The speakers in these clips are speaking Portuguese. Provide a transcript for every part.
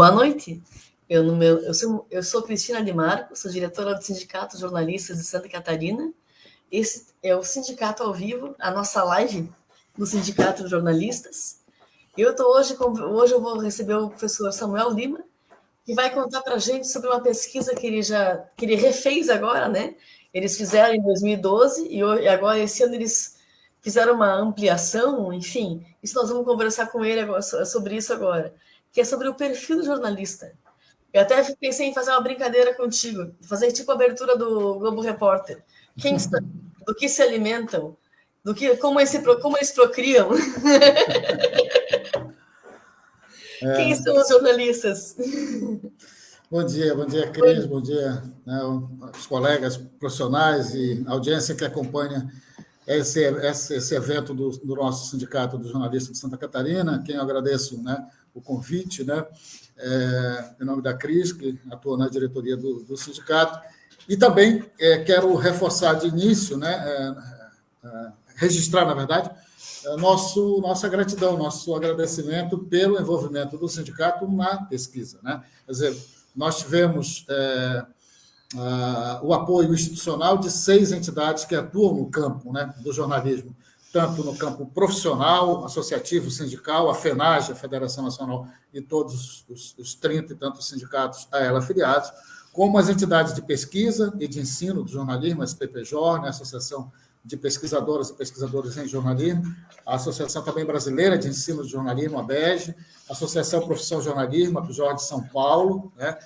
Boa noite. Eu, no meu, eu, sou, eu sou Cristina de Marco, sou diretora do Sindicato Jornalistas de Santa Catarina. Esse é o Sindicato ao Vivo, a nossa live do Sindicato de Jornalistas. Eu estou hoje, hoje eu vou receber o professor Samuel Lima, que vai contar para a gente sobre uma pesquisa que ele já que ele refez agora, né? Eles fizeram em 2012 e agora esse ano eles fizeram uma ampliação, enfim. Isso nós vamos conversar com ele agora, sobre isso agora, que é sobre o perfil do jornalista. Eu até pensei em fazer uma brincadeira contigo, fazer tipo a abertura do Globo Repórter. Quem está, do que se alimentam, do que como, esse, como eles procriam. É. Quem são os jornalistas? Bom dia, bom dia, Cris, bom dia né, os colegas profissionais e audiência que acompanha esse, esse, esse evento do, do, nosso Sindicato dos Jornalistas de Santa Catarina, quem eu agradeço né, o convite, né, é, em nome da Cris, que atua na diretoria do, do sindicato, e também é, quero reforçar de início, né, é, é registrar, na verdade, é, nosso, nossa gratidão, nosso agradecimento pelo envolvimento do sindicato na pesquisa. Né? Quer dizer, nós tivemos é, a, o apoio institucional de seis entidades que atuam no campo né, do jornalismo, tanto no campo profissional, associativo, sindical, a FENAGE, a Federação Nacional, e todos os, os 30 e tantos sindicatos a ela afiliados, como as entidades de pesquisa e de ensino do jornalismo, a SPPJOR, né, a Associação de pesquisadoras e pesquisadores em jornalismo, a Associação também Brasileira de Ensino de Jornalismo, a BEG, a Associação Profissão Jornalismo, a PJOR de São Paulo, né?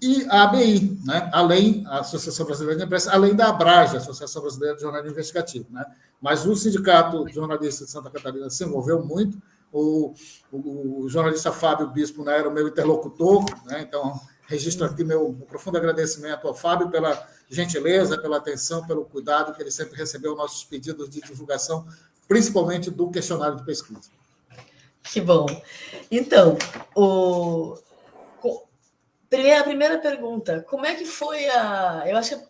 e a ABI, né? além, a Associação Brasileira de Imprensa, além da ABRAGE, a Associação Brasileira de Jornalismo Investigativo. Né? Mas o Sindicato de Jornalistas de Santa Catarina se envolveu muito, o, o, o jornalista Fábio Bispo né, era o meu interlocutor, né? então registro aqui meu profundo agradecimento ao Fábio pela gentileza, pela atenção, pelo cuidado que ele sempre recebeu nossos pedidos de divulgação, principalmente do questionário de pesquisa. Que bom. Então, o... primeira, a primeira pergunta, como é que foi a... Eu acho que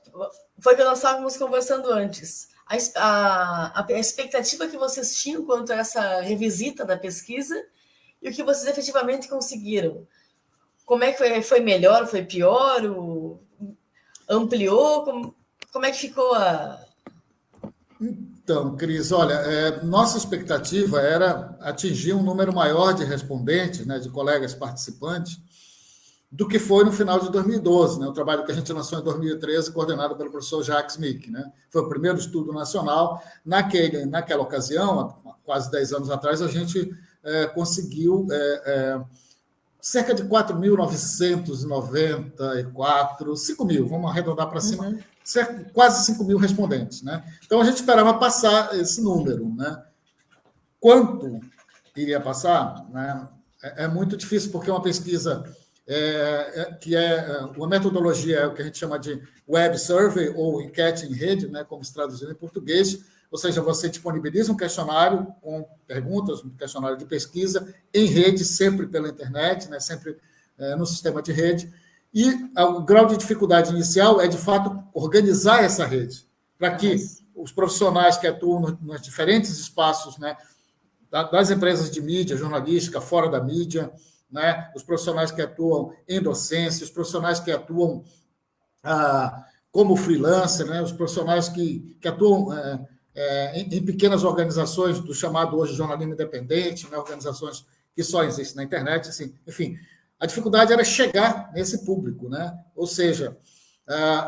foi que nós estávamos conversando antes. A, a, a expectativa que vocês tinham quanto a essa revisita da pesquisa e o que vocês efetivamente conseguiram. Como é que foi? Foi melhor, foi pior? O ampliou? Como, como é que ficou a. Então, Cris, olha, é, nossa expectativa era atingir um número maior de respondentes, né, de colegas participantes, do que foi no final de 2012, né, o trabalho que a gente lançou em 2013, coordenado pelo professor Jacques Mick. Né, foi o primeiro estudo nacional. Naquele, naquela ocasião, há quase 10 anos atrás, a gente é, conseguiu. É, é cerca de 4.994, 5 mil, vamos arredondar para cima, uhum. cerca, quase 5 mil respondentes. Né? Então, a gente esperava passar esse número. Né? Quanto iria passar? Né? É, é muito difícil, porque é uma pesquisa é, é, que é uma metodologia é o que a gente chama de web survey ou enquete em rede, né, como se traduzir em português, ou seja, você disponibiliza um questionário com perguntas, um questionário de pesquisa em rede, sempre pela internet, né, sempre é, no sistema de rede. E o grau de dificuldade inicial é, de fato, organizar essa rede, para que os profissionais que atuam nos diferentes espaços né, das empresas de mídia, jornalística, fora da mídia, né, os profissionais que atuam em docência, os profissionais que atuam ah, como freelancer, né, os profissionais que, que atuam. É, em, em, pequenas organizações do chamado hoje jornalismo independente, né, organizações que só existem na internet, assim, enfim, a dificuldade era chegar nesse público, né? Ou seja,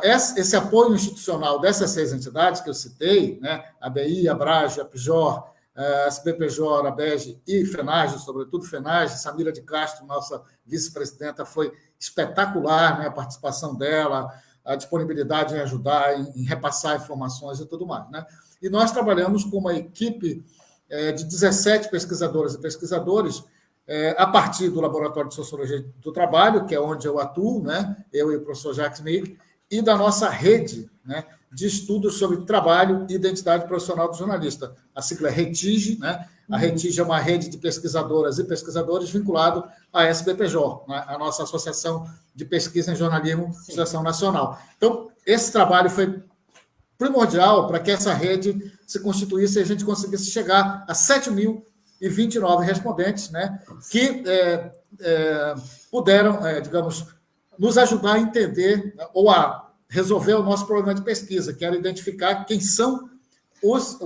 esse, esse, apoio institucional dessas seis entidades que eu citei, né, a BI, a Brage, a PJOR, a SBPJOR, a e FENAGE, sobretudo FENAGE, Samira de Castro, nossa vice-presidenta, foi espetacular né, a participação dela, a disponibilidade em ajudar, em, repassar informações e tudo mais. Né? E nós trabalhamos com uma equipe é, de 17 pesquisadoras e pesquisadores, é, a partir do Laboratório de Sociologia do Trabalho, que é onde eu atuo, né? eu e o professor Jacques Mig, e da nossa rede né? De estudos sobre trabalho e identidade profissional do jornalista. A sigla é RETIGE, né? A uhum. RETIGE é uma rede de pesquisadoras e pesquisadores vinculado à SBPJ, né? a nossa Associação de Pesquisa em Jornalismo, Associação Nacional. Então, esse trabalho foi primordial para que essa rede se constituísse e a gente conseguisse chegar a 7 mil 529 respondentes, né, que é, é, puderam, é, digamos, nos ajudar a entender ou a resolver o nosso problema de pesquisa, que era identificar quem são os,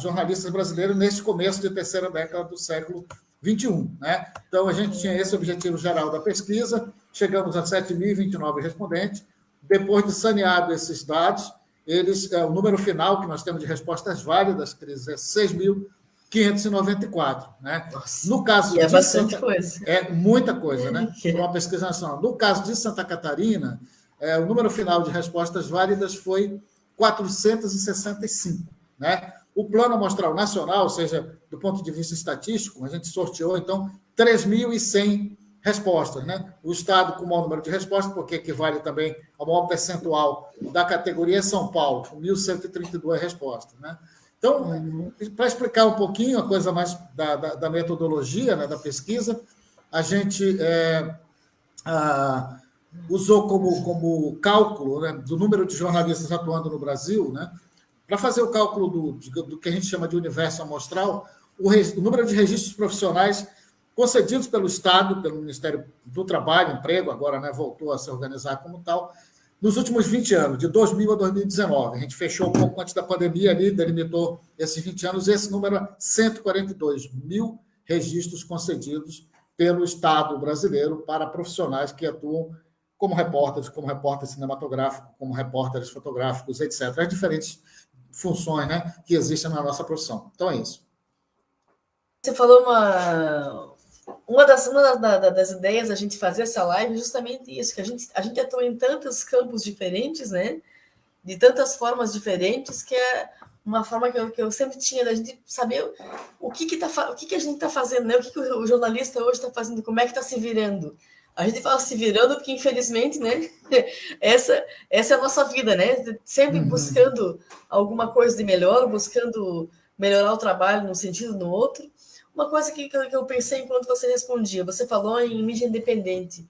jornalistas brasileiros nesse começo de terceira década do século XXI. Né? Então, a gente tinha esse objetivo geral da pesquisa, chegamos a 7.029 respondentes. Depois de saneado esses dados, eles, é, o número final que nós temos de respostas válidas, Cris, é 6.594. Né? no caso é bastante Santa, coisa. É muita coisa, né? Para uma pesquisa nacional. No caso de Santa Catarina, é, o número final de respostas válidas foi 465. Né? O plano amostral nacional, ou seja, do ponto de vista estatístico, a gente sorteou, então, 3.100 respostas. Né? O Estado com o maior número de respostas, porque equivale também ao maior percentual da categoria São Paulo, com 1.132 respostas. Né? Então, uhum. para explicar um pouquinho a coisa mais da, da, da metodologia né, da pesquisa, a gente é, a, usou como, como cálculo né, do número de jornalistas atuando no Brasil, né, para fazer o cálculo do, do, que a gente chama de universo amostral, o, o número de registros profissionais concedidos pelo Estado, pelo Ministério do Trabalho, Emprego, agora né, voltou a se organizar como tal, nos últimos 20 anos, de 2000 a 2019. A gente fechou um pouco antes da pandemia ali, delimitou esses 20 anos, esse número é 142 mil registros concedidos pelo Estado brasileiro para profissionais que atuam como repórteres, como repórter cinematográfico, como repórteres fotográficos, etc. As diferentes funções né, que existem na nossa profissão. Então é isso. Você falou uma, uma das, uma das ideias da gente fazer essa live é justamente isso, que a gente, a gente atua em tantos campos diferentes, né? De tantas formas diferentes, que é uma forma que eu, que eu sempre tinha da gente saber o que, que, tá, o que, que a gente está fazendo, né? O que, que o jornalista hoje está fazendo, como é que está se virando. A gente fala se virando porque, infelizmente, né? Essa, essa é a nossa vida, né? Sempre uhum. buscando alguma coisa de melhor, buscando melhorar o trabalho num sentido no outro. Uma coisa que, que eu pensei enquanto você respondia, você falou em mídia independente.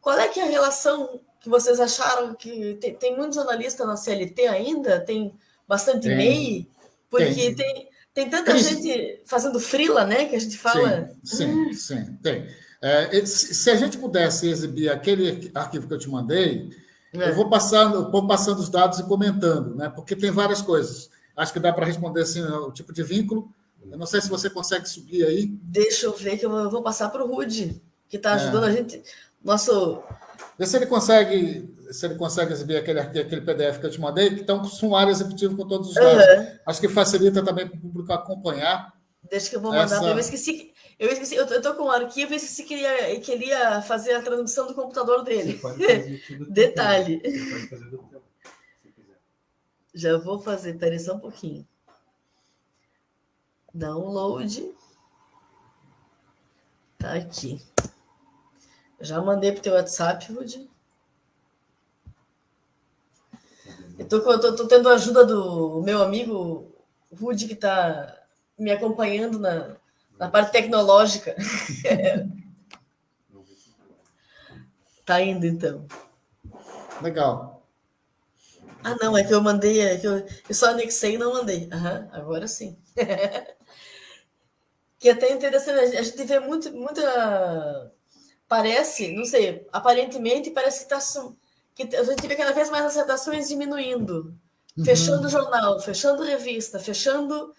Qual é que é a relação que vocês acharam que tem, tem muito jornalista na CLT ainda? Tem bastante tem. MEI? Porque tem, tem, tem tanta tem. gente fazendo frila, né? Que a gente fala. Sim, sim, sim tem. É, se a gente pudesse exibir aquele arquivo que eu te mandei, é. eu vou passando, vou passando os dados e comentando, né? Porque tem várias coisas. Acho que dá para responder assim, o tipo de vínculo, eu não sei se você consegue subir aí. Deixa eu ver que eu vou passar para o Rude, que está ajudando é. a gente. Nosso. Vê se ele consegue, se ele consegue exibir aquele, aquele PDF que eu te mandei, que estão com sumário executivo com todos os dados. Uhum. Acho que facilita também para o público acompanhar. Deixa que eu vou mandar. Essa... Eu esqueci. Eu esqueci, eu estou com um arquivo e esqueci que ele queria fazer a tradução do computador dele. Detalhe. Já vou fazer, peraí só um pouquinho. Download. Tá aqui. Já mandei para o teu WhatsApp, Rudy. Eu tô, tô, tô, tendo a ajuda do meu amigo Rudy, que está me acompanhando na, na parte tecnológica. tá indo, então. Legal. Ah, não, é que eu mandei, é que eu, eu só anexei e não mandei. Uhum, agora sim. que é até interessante, a gente vê muito, muita. Parece, não sei, aparentemente parece que está. Que a gente vê cada vez mais as redações diminuindo, uhum. fechando jornal, fechando revista, fechando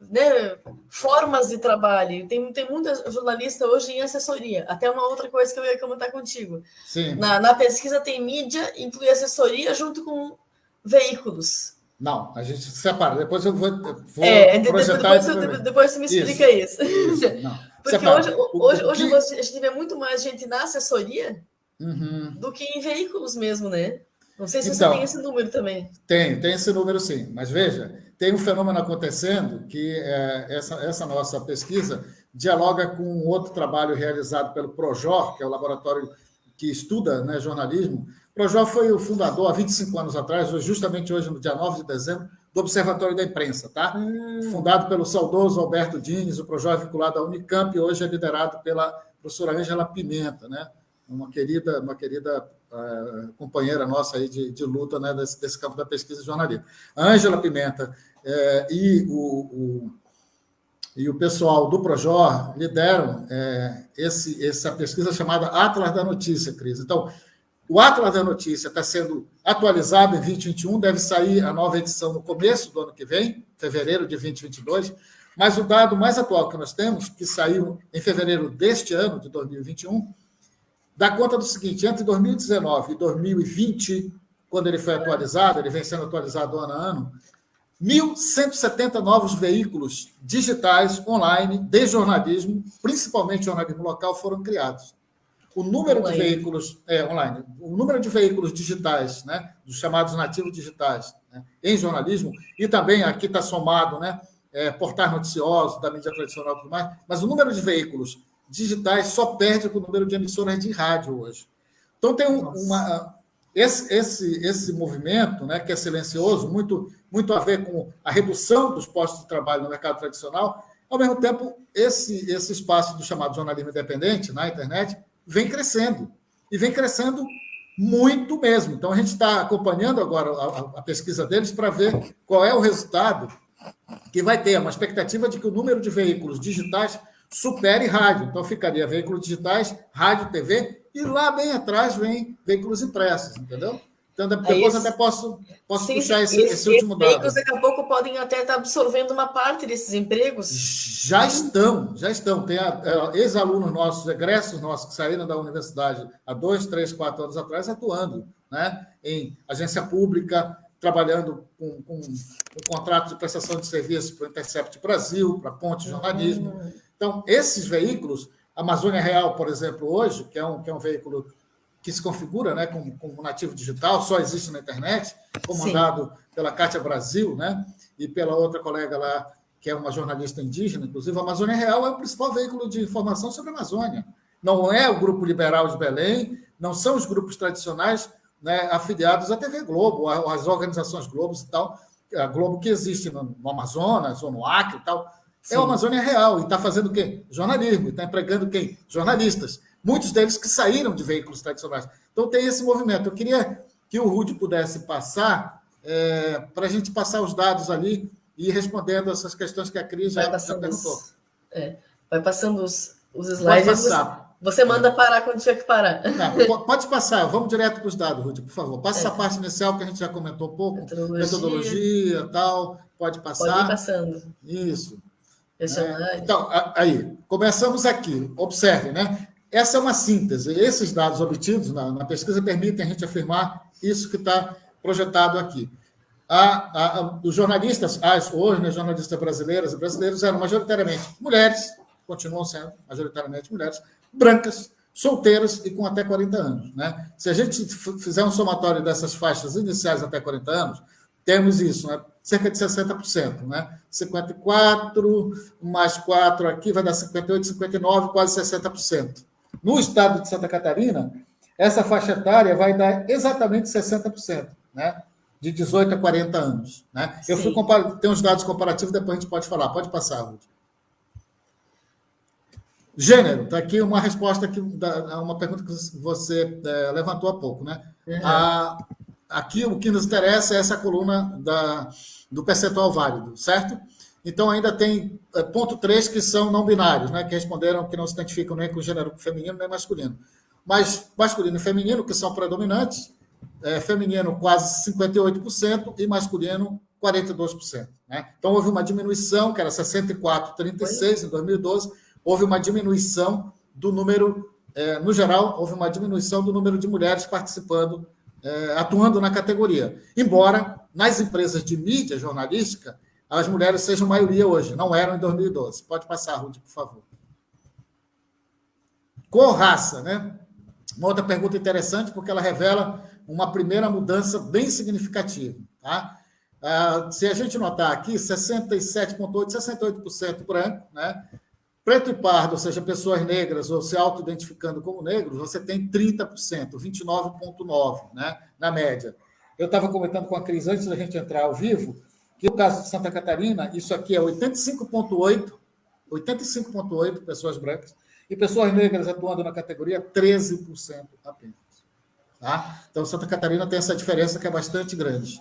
né, formas de trabalho. Tem, tem muita jornalista hoje em assessoria. Até uma outra coisa que eu ia comentar contigo. Sim. Na, na pesquisa tem mídia, inclui assessoria junto com veículos. Não, a gente separa. Depois eu vou, vou é, projetar... Depois, depois você me explica isso. isso. isso. Porque separa. hoje, hoje, hoje que... a gente vê muito mais gente na assessoria uhum. do que em veículos mesmo, né? Não sei se então, você tem esse número também. Tem, tem esse número sim. Mas veja, tem um fenômeno acontecendo que é, essa, essa nossa pesquisa dialoga com outro trabalho realizado pelo Projor, que é o laboratório que estuda né, jornalismo, Projó foi o fundador, há 25 anos atrás, justamente hoje, no dia 9 de dezembro, do Observatório da Imprensa, tá? Hum. Fundado pelo saudoso Alberto Dines, o Projó é vinculado à Unicamp e hoje é liderado pela professora Ângela Pimenta, né? Uma querida, uma querida companheira nossa aí de, de luta né, desse, desse, campo da pesquisa e jornalismo. A Ângela Pimenta uh, e o, o e o pessoal do Projor lideram é, esse, essa pesquisa chamada Atlas da Notícia, Cris. Então, o Atlas da Notícia está sendo atualizado em 2021, deve sair a nova edição no começo do ano que vem, fevereiro de 2022. Mas o dado mais atual que nós temos, que saiu em fevereiro deste ano, de 2021, dá conta do seguinte: entre 2019 e 2020, quando ele foi atualizado, ele vem sendo atualizado ano a ano, 1.170 novos veículos digitais online de jornalismo, principalmente jornalismo local, foram criados. O número online. de veículos é, online, o número de veículos digitais, né, dos chamados nativos digitais, né, em jornalismo, e também aqui está somado, né, é, portais noticiosos, da mídia tradicional e tudo mais, mas o número de veículos digitais só perde para o número de emissoras de rádio hoje. Então, tem um, uma, esse, esse, esse movimento, né, que é silencioso, muito, muito a ver com a redução dos postos de trabalho no mercado tradicional, ao mesmo tempo, esse, esse espaço do chamado jornalismo independente na internet vem crescendo. E vem crescendo muito mesmo. Então, a gente está acompanhando agora a, a pesquisa deles para ver qual é o resultado que vai ter uma expectativa de que o número de veículos digitais supere rádio. Então, ficaria veículos digitais, rádio, TV, e lá bem atrás vem veículos impressos, entendeu? Então, depois até posso, posso sim, puxar esse, esse, esse último dado. Veículos daqui a pouco podem até estar absorvendo uma parte desses empregos. Já estão, já estão. Tem é, ex-alunos nossos, egressos nossos, que saíram da universidade há dois, três, quatro anos atrás, atuando né, em agência pública, trabalhando com, com, com contrato de prestação de serviços para o Intercept Brasil, para Ponte Jornalismo. Uhum. Então, esses veículos, a Amazônia Real, por exemplo, hoje, que é um, que é um veículo que se configura né, como, como nativo digital, só existe na internet, comandado Sim. pela Cátia Brasil, né, e pela outra colega lá, que é uma jornalista indígena, inclusive, a Amazônia Real é o principal veículo de informação sobre a Amazônia. Não é o Grupo Liberal de Belém, não são os grupos tradicionais né, afiliados à TV Globo, às organizações Globos e tal, a Globo que existe no, Amazonas ou no Acre e tal. Sim. É a Amazônia Real e está fazendo o quê? Jornalismo, está empregando quem? Jornalistas. Muitos deles que saíram de veículos tradicionais. Então tem esse movimento. Eu queria que o Rude pudesse passar, é, para a gente passar os dados ali e ir respondendo essas questões que a Cris já, já perguntou. É, vai passando os, os slides. Pode passar. Você manda parar quando tiver que parar. Não, pode passar, vamos direto para os dados, Ruth, por favor. Passa é. essa parte inicial que a gente já comentou um pouco. Metodologia, metodologia tal. Pode passar. Pode ir passando. Isso. É, então, aí, começamos aqui. Observe, né? Essa é uma síntese. Esses dados obtidos na, na pesquisa permitem a gente afirmar isso que está projetado aqui. A, a, a, os jornalistas, as hoje, né, jornalistas brasileiras e brasileiros eram majoritariamente mulheres, continuam sendo majoritariamente mulheres, brancas, solteiras e com até 40 anos. Né? Se a gente fizer um somatório dessas faixas iniciais até 40 anos, temos isso, né? cerca de 60%. Né? 54 mais 4 aqui vai dar 58, 59, quase 60%. No estado de Santa Catarina, essa faixa etária vai dar exatamente 60%, né? de 18 a 40 anos. Né? Eu fui comparar, tem uns dados comparativos, depois a gente pode falar. Pode passar, Ruth. Gênero, está aqui uma resposta que a uma pergunta que você é, levantou há pouco, né? Uhum. A, aqui o que nos interessa é essa coluna da, do percentual válido, certo? Então ainda tem é, ponto 3 que são não binários, né? Que responderam que não se identificam nem com gênero feminino nem masculino. Mas masculino e feminino, que são predominantes, é, feminino quase 58% e masculino 42%. Né? Então houve uma diminuição, que era 64,36 em 2012 houve uma diminuição do número, é, no geral, houve uma diminuição do número de mulheres participando, é, atuando na categoria. Embora nas empresas de mídia jornalística, as mulheres sejam maioria hoje, não eram em 2012. Pode passar, Ruth, por favor. Cor raça, né? Uma outra pergunta interessante, porque ela revela uma primeira mudança bem significativa. Tá? Ah, se a gente notar aqui, 67,8%, 68% branco, né? Preto e pardo, ou seja, pessoas negras ou se auto-identificando como negros, você tem 30%, 29,9%, né, na média. Eu estava comentando com a Cris antes da gente entrar ao vivo, que no caso de Santa Catarina, isso aqui é 85,8%, 85,8% pessoas brancas, e pessoas negras atuando na categoria, 13% apenas. Tá? Então, Santa Catarina tem essa diferença que é bastante grande.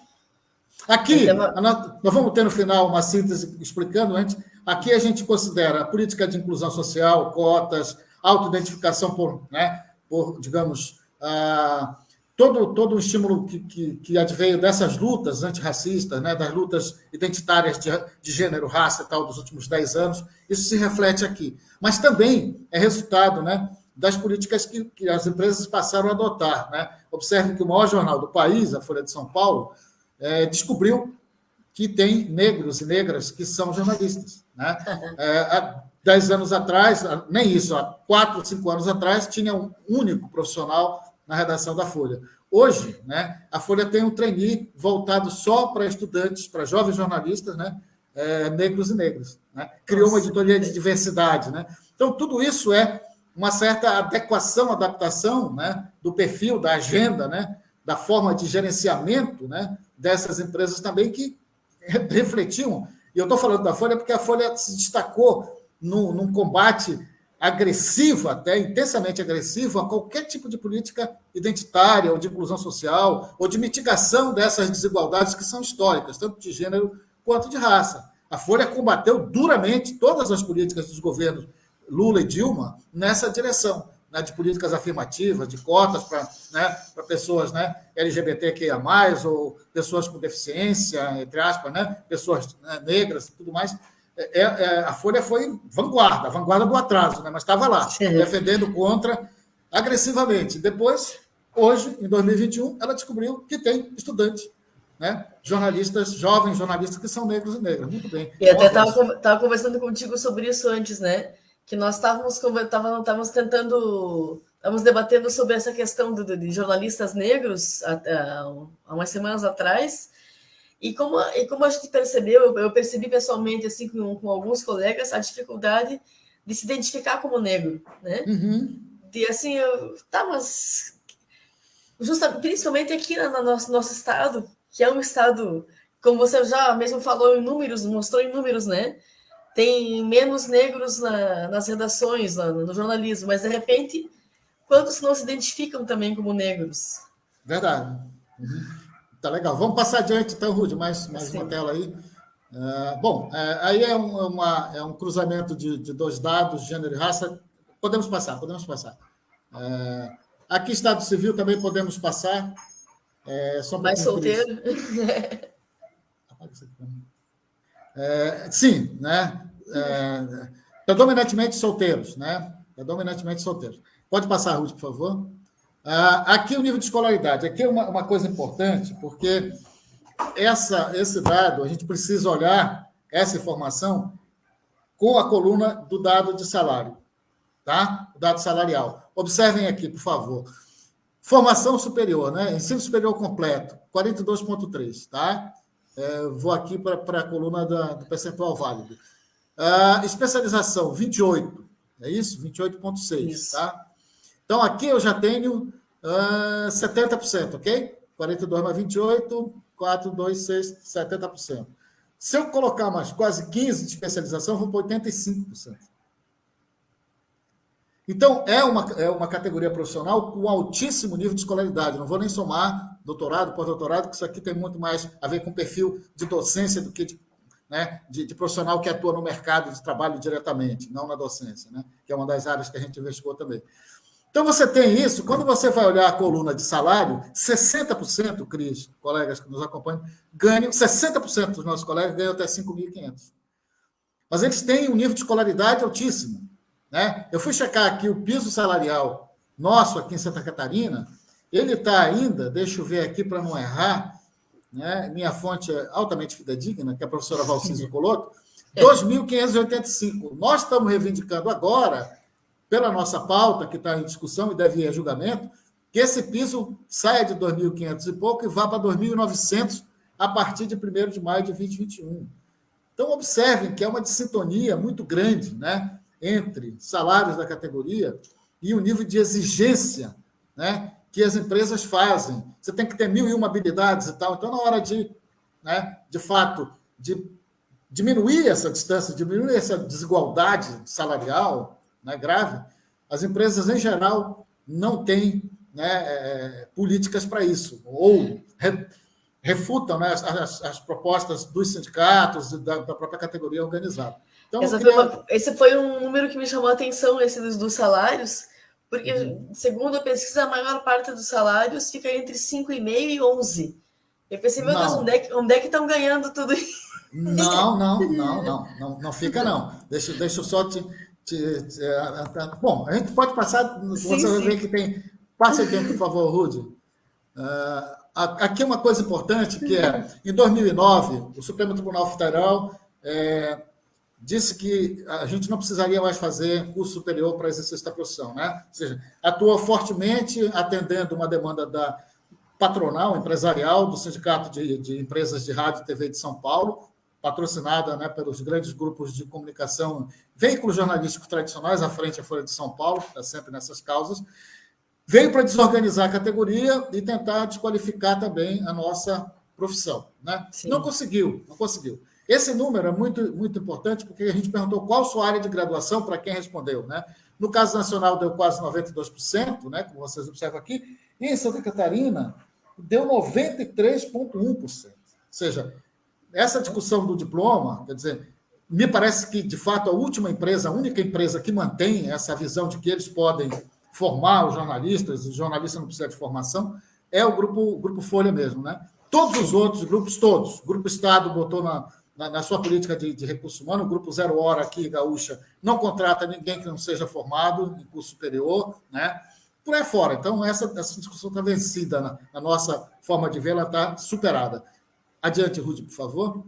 Aqui, nós vamos ter no final uma síntese explicando antes. Aqui a gente considera a política de inclusão social, cotas, autoidentificação por, né, por digamos, ah, todo, todo o estímulo que, que, que adveio dessas lutas antirracistas, né, das lutas identitárias de, de gênero, raça e tal dos últimos dez anos, isso se reflete aqui. Mas também é resultado né, das políticas que, que as empresas passaram a adotar. Né? Observe que o maior jornal do país, a Folha de São Paulo, é, descobriu que tem negros e negras que são jornalistas. Né? É, há dez anos atrás, nem isso, há quatro, cinco anos atrás, tinha um único profissional na redação da Folha. Hoje, né, a Folha tem um trainee voltado só para estudantes, para jovens jornalistas, né, é, negros e negras. Né? Criou uma editoria de diversidade. Né? Então, tudo isso é uma certa adequação, adaptação né, do perfil, da agenda, né, da forma de gerenciamento né, dessas empresas também que refletiam. E eu estou falando da Folha porque a Folha se destacou num, num combate agressivo, até intensamente agressivo, a qualquer tipo de política identitária, ou de inclusão social, ou de mitigação dessas desigualdades que são históricas, tanto de gênero quanto de raça. A Folha combateu duramente todas as políticas dos governos Lula e Dilma nessa direção, né, de políticas afirmativas, de cotas para né, pessoas né, LGBTQIA, ou pessoas com deficiência, entre aspas, né, pessoas né, negras e tudo mais. É, é, a Folha foi vanguarda, vanguarda do atraso, né, mas estava lá, Sim. defendendo contra agressivamente. Depois, hoje, em 2021, ela descobriu que tem estudante né? jornalistas, jovens jornalistas que são negros e negras. Muito bem. E até estava conversando contigo sobre isso antes, né? Que nós estávamos, estávamos tentando, estávamos debatendo sobre essa questão de, de jornalistas negros há, há, umas semanas atrás, e como, e como a gente percebeu, eu, percebi pessoalmente, assim, com, com, alguns colegas, a dificuldade de se identificar como negro, né? Uhum. De, assim, eu, tá, mas... Principalmente aqui no nosso, nosso estado, que é um estado, como você já mesmo falou em números, mostrou em números, né? Tem menos negros na, nas redações, na, no jornalismo, mas de repente, quantos não se identificam também como negros? Verdade. Uhum. Tá legal. Vamos passar adiante, então, Rude, mais, mais uma tela aí. Uh, bom, uh, aí é um, uma, é um cruzamento de, de, dois dados, gênero e raça. Podemos passar, podemos passar. Uh, aqui, Estado Civil, também podemos passar. É, só Mais solteiro? É, sim, né? É, predominantemente solteiros, né? Predominantemente solteiros. Pode passar, Ruth, por favor. Ah, aqui o nível de escolaridade. Aqui é uma, uma coisa importante, porque essa, esse dado, a gente precisa olhar essa informação com a coluna do dado de salário, tá? O dado salarial. Observem aqui, por favor. Formação superior, né? Ensino superior completo, 42,3, tá? É, vou aqui para a coluna da, do percentual válido. Uh, especialização, 28. É isso? 28,6. Tá? Então, aqui eu já tenho uh, ah, 70%, ok? 42 mais 28, 4, 2, 6, 70%. Se eu colocar mais quase 15 de especialização, eu vou para 85%. Então, é uma, é uma categoria profissional com altíssimo nível de escolaridade. Não vou nem somar doutorado, pós-doutorado, que isso aqui tem muito mais a ver com perfil de docência do que de né, de, de, profissional que atua no mercado de trabalho diretamente, não na docência, né, que é uma das áreas que a gente investigou também. Então, você tem isso, quando você vai olhar a coluna de salário, 60%, Cris, colegas que nos acompanham, ganham, 60% dos nossos colegas ganham até 5.500. Mas eles têm um nível de escolaridade altíssimo. Né? Eu fui checar aqui o piso salarial nosso aqui em Santa Catarina, ele está ainda, deixa eu ver aqui para não errar, né? minha fonte é altamente fidedigna, que é a professora Valciso Coloto, 2.585. Nós estamos reivindicando agora, pela nossa pauta, que está em discussão e deve ir a julgamento, que esse piso saia de 2.500 e pouco e vá para 2.900 a partir de 1 de maio de 2021. Então, observem que é uma dissintonia muito grande né, entre salários da categoria e o nível de exigência né, que as empresas fazem. Você tem que ter mil e uma habilidades e tal. Então, na hora de, né, de fato, de diminuir essa distância, diminuir essa desigualdade salarial né, grave, as empresas, em geral, não têm né, é, políticas para isso. Ou re, refutam né, as, as, propostas dos sindicatos e da, da, própria categoria organizada. Então, queria... esse foi um número que me chamou a atenção, esse dos, dos salários, porque, uhum. segundo a pesquisa, a maior parte dos salários fica entre 5,5 e 11. Eu pensei, meu não. Deus, onde é, que, onde é estão ganhando tudo isso? Não, não, não, não, não, não fica não. Deixa, deixa eu só te, te, te, Bom, a gente pode passar, sim, você vai ver que tem... Passa aqui, por favor, Rude. Uh, aqui é uma coisa importante, que é, em 2009, o Supremo Tribunal Federal é, disse que a gente não precisaria mais fazer curso superior para exercício da profissão, né? Ou seja, atuou fortemente atendendo uma demanda da patronal, empresarial, do Sindicato de, de Empresas de Rádio e TV de São Paulo, patrocinada né, pelos grandes grupos de comunicação, veículos jornalísticos tradicionais, à frente a Folha de São Paulo, está sempre nessas causas, veio para desorganizar a categoria e tentar desqualificar também a nossa profissão. Né? Não conseguiu, não conseguiu. Esse número é muito, muito importante, porque a gente perguntou qual sua área de graduação para quem respondeu. Né? No caso nacional, deu quase 92%, né, como vocês observam aqui, e em Santa Catarina, deu 93,1%. Ou seja, essa discussão do diploma, quer dizer, me parece que, de fato, a última empresa, a única empresa que mantém essa visão de que eles podem formar os jornalistas, os jornalistas não precisam de formação, é o grupo, o grupo Folha mesmo. Né? Todos os outros grupos, todos, Grupo Estado botou na, na, na sua política de, de recursos humanos, o Grupo Zero Hora aqui, Gaúcha, não contrata ninguém que não seja formado em curso superior, né? por aí fora. Então, essa, essa discussão está vencida, na, na, nossa forma de ver, ela está superada. Adiante, Rude, por favor.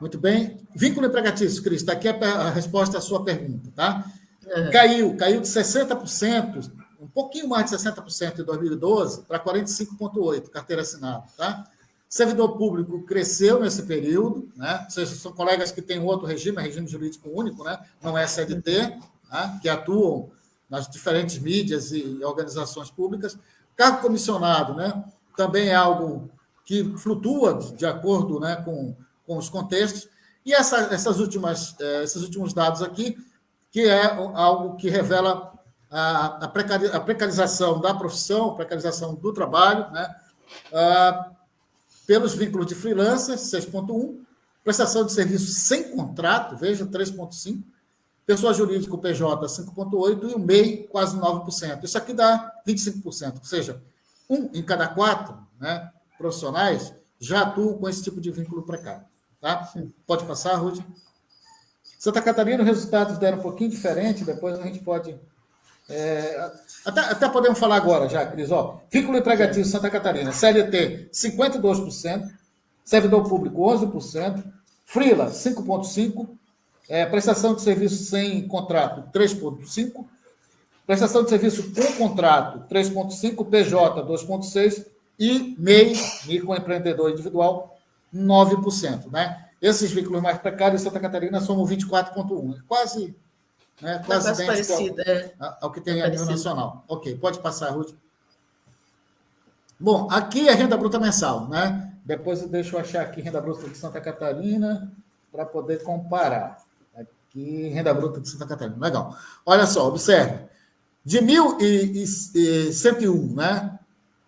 Muito bem. Vínculo empregatício, Cris, está aqui a, a, resposta à sua pergunta. Tá? É. Caiu, caiu de 60%, um pouquinho mais de 60% em 2012 para 45,8% carteira assinada. Tá? Servidor público cresceu nesse período, né? ou seja, são colegas que têm outro regime, é regime jurídico único, né? não é CLT, né? que atuam nas diferentes mídias e organizações públicas. Cargo comissionado né? também é algo que flutua de acordo né, com, com os contextos. E essa, essas últimas, eh, esses últimos dados aqui, que é algo que revela a, a precarização da profissão, precarização do trabalho, né? Ah, pelos vínculos de freelancers, 6,1%, prestação de serviço sem contrato, veja, 3,5%, pessoa jurídica, o PJ, 5,8%, e o MEI, quase 9%. Isso aqui dá 25%, ou seja, um em cada quatro né, profissionais já atuam com esse tipo de vínculo precário. Tá? Pode passar, Ruth? Santa Catarina, os resultados deram um pouquinho diferente, depois a gente pode é, até, até, podemos falar agora já, Cris. Ó, vínculo empregativo Santa Catarina, CLT 52%, servidor público 11%, Frila 5,5%, é, prestação de serviço sem contrato 3,5%, prestação de serviço com contrato 3,5%, PJ 2,6% e MEI, microempreendedor individual, 9%. Né? Esses vínculos mais precários em Santa Catarina somam 24,1%. Quase né? É quase, quase parecida, é. ao, ao, que tem é a nível nacional. Ok, pode passar, Ruth. Bom, aqui é renda bruta mensal, né? Depois eu deixo eu achar aqui renda bruta de Santa Catarina para poder comparar. Aqui, renda bruta de Santa Catarina. Legal. Olha só, observe. De 1.101, né?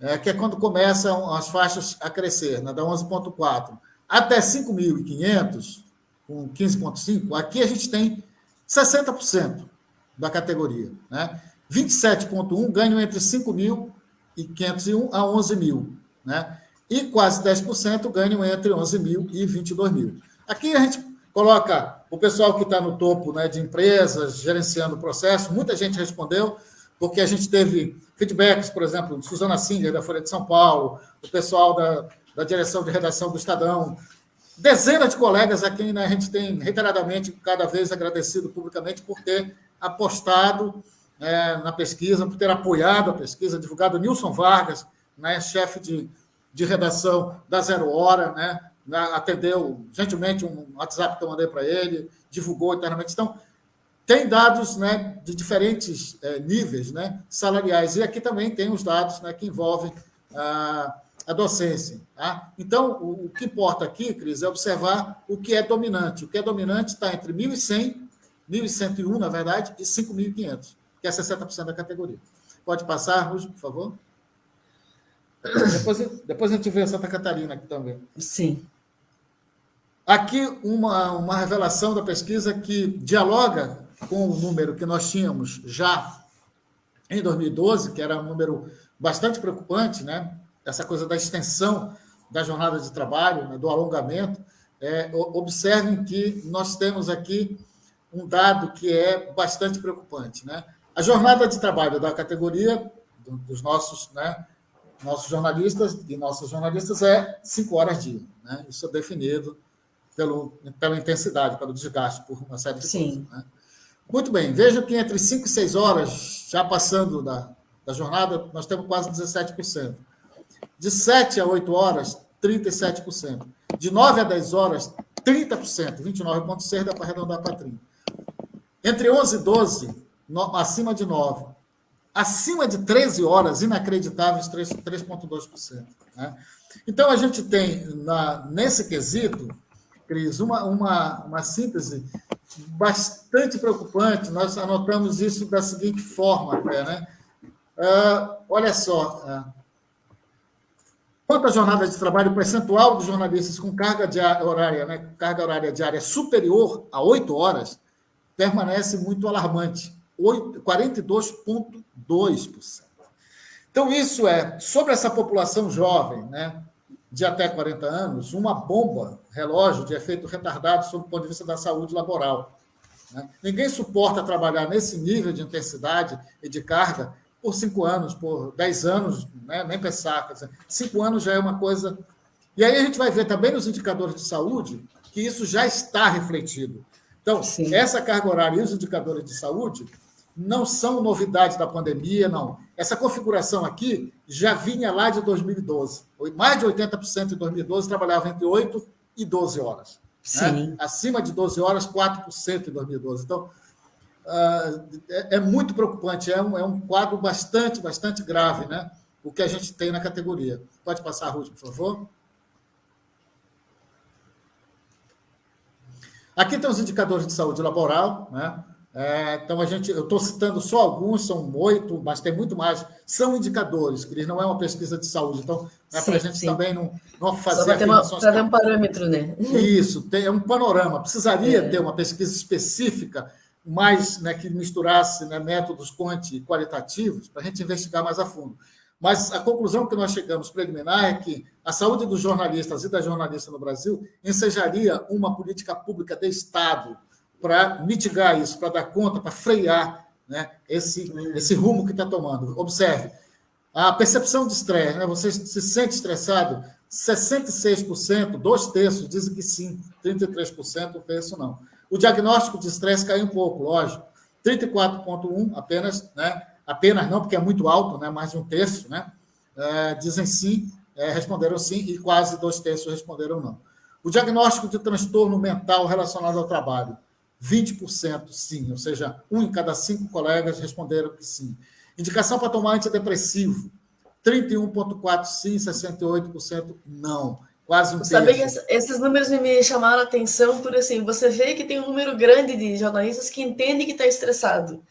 É, que é quando começam as faixas a crescer, né? da 11,4 até 5.500, com 15,5, aqui a gente tem 60% da categoria. Né? 27,1% ganham entre 5.501 a 11 mil. Né? E quase 10% ganham entre 11 mil e 22 mil. Aqui a gente coloca o pessoal que está no topo né, de empresas, gerenciando o processo. Muita gente respondeu, porque a gente teve feedbacks, por exemplo, Suzana Singer, da Folha de São Paulo, o pessoal da, da direção de redação do Estadão, dezenas de colegas a quem né, a gente tem reiteradamente, cada vez agradecido publicamente por ter apostado é, na pesquisa, por ter apoiado a pesquisa, divulgado Nilson Vargas, né, chefe de, de redação da Zero Hora, né, atendeu gentilmente um WhatsApp que eu mandei para ele, divulgou internamente. Então, tem dados né, de diferentes é, níveis né, salariais. E aqui também tem os dados né, que envolvem ah, a docência. Tá? Então, o, o, que importa aqui, Cris, é observar o que é dominante. O que é dominante está entre 1.100, 1.101, na verdade, e 5.500, que é 60% da categoria. Pode passar, Rúgio, por favor? Depois, depois a gente vê Santa Catarina aqui também. Sim. Aqui uma, uma revelação da pesquisa que dialoga com o número que nós tínhamos já em 2012, que era um número bastante preocupante, né? Essa coisa da extensão da jornada de trabalho, né? do alongamento. É, observem que nós temos aqui um dado que é bastante preocupante. Né? A jornada de trabalho da categoria dos nossos, né, nossos jornalistas e nossas jornalistas é cinco horas dia. Né? Isso é definido pelo, pela intensidade, pelo desgaste, por uma série de Sim. coisas. Né? Muito bem, veja que entre 5 e 6 horas, já passando da, da jornada, nós temos quase 17%. De 7 a 8 horas, 37%. De 9 a 10 horas, 30%. 29,6 dá para arredondar para 30%. Entre 11 e 12, no, acima de 9. Acima de 13 horas, inacreditáveis, 3,2%. Né? Então, a gente tem, na, nesse quesito, Cris, uma, uma, uma síntese bastante preocupante. Nós anotamos isso da seguinte forma, até, né? Uh, olha só, uh, quanto à jornada de trabalho, o percentual dos jornalistas com carga horária, né, carga horária diária superior a oito horas permanece muito alarmante, 42,2%. Então, isso é, sobre essa população jovem, né, de até 40 anos, uma bomba relógio de efeito retardado sob o ponto de vista da saúde laboral. Né? Ninguém suporta trabalhar nesse nível de intensidade e de carga por cinco anos, por dez anos, né? nem pensar. Dizer, cinco anos já é uma coisa. E aí a gente vai ver também nos indicadores de saúde que isso já está refletido. Então, Sim. essa carga horária e os indicadores de saúde não são novidade da pandemia, não. Essa configuração aqui já vinha lá de 2012. Mais de 80% em 2012 trabalhava entre 8 e 12 horas. Né? Acima de 12 horas, 4% em 2012. Então, é, é, muito preocupante, é um, é um quadro bastante, bastante grave, né? o que a gente tem na categoria. Pode passar, Ruth, por favor. Aqui tem os indicadores de saúde laboral, né? É, então, a gente, eu estou citando só alguns, são oito, mas tem muito mais. São indicadores, Cris, não é uma pesquisa de saúde. Então, é para a gente sim. também não, não fazer Só para ter um parâmetro, né? Isso, tem, é um panorama. Precisaria é. ter uma pesquisa específica, mais né, que misturasse né, métodos quanti qualitativos, para a gente investigar mais a fundo. Mas a conclusão que nós chegamos preliminar é que a saúde dos jornalistas e da jornalista no Brasil ensejaria uma política pública de Estado para mitigar isso, para dar conta, para frear né, esse, esse rumo que está tomando. Observe, a percepção de estresse, né, você se sente estressado, 66%, dois terços dizem que sim, 33% penso não. O diagnóstico de estresse caiu um pouco, lógico, 34,1% apenas, né, apenas não, porque é muito alto, né, mais de um terço, né, é, dizem sim, é, responderam sim, e quase dois terços responderam não. O diagnóstico de transtorno mental relacionado ao trabalho, 20% sim, ou seja, um em cada cinco colegas responderam que sim. Indicação para tomar antidepressivo, 31,4% sim, 68% não. Quase um Sabe que esses números me chamaram a atenção por assim, você vê que tem um número grande de jornalistas que entendem que está estressado,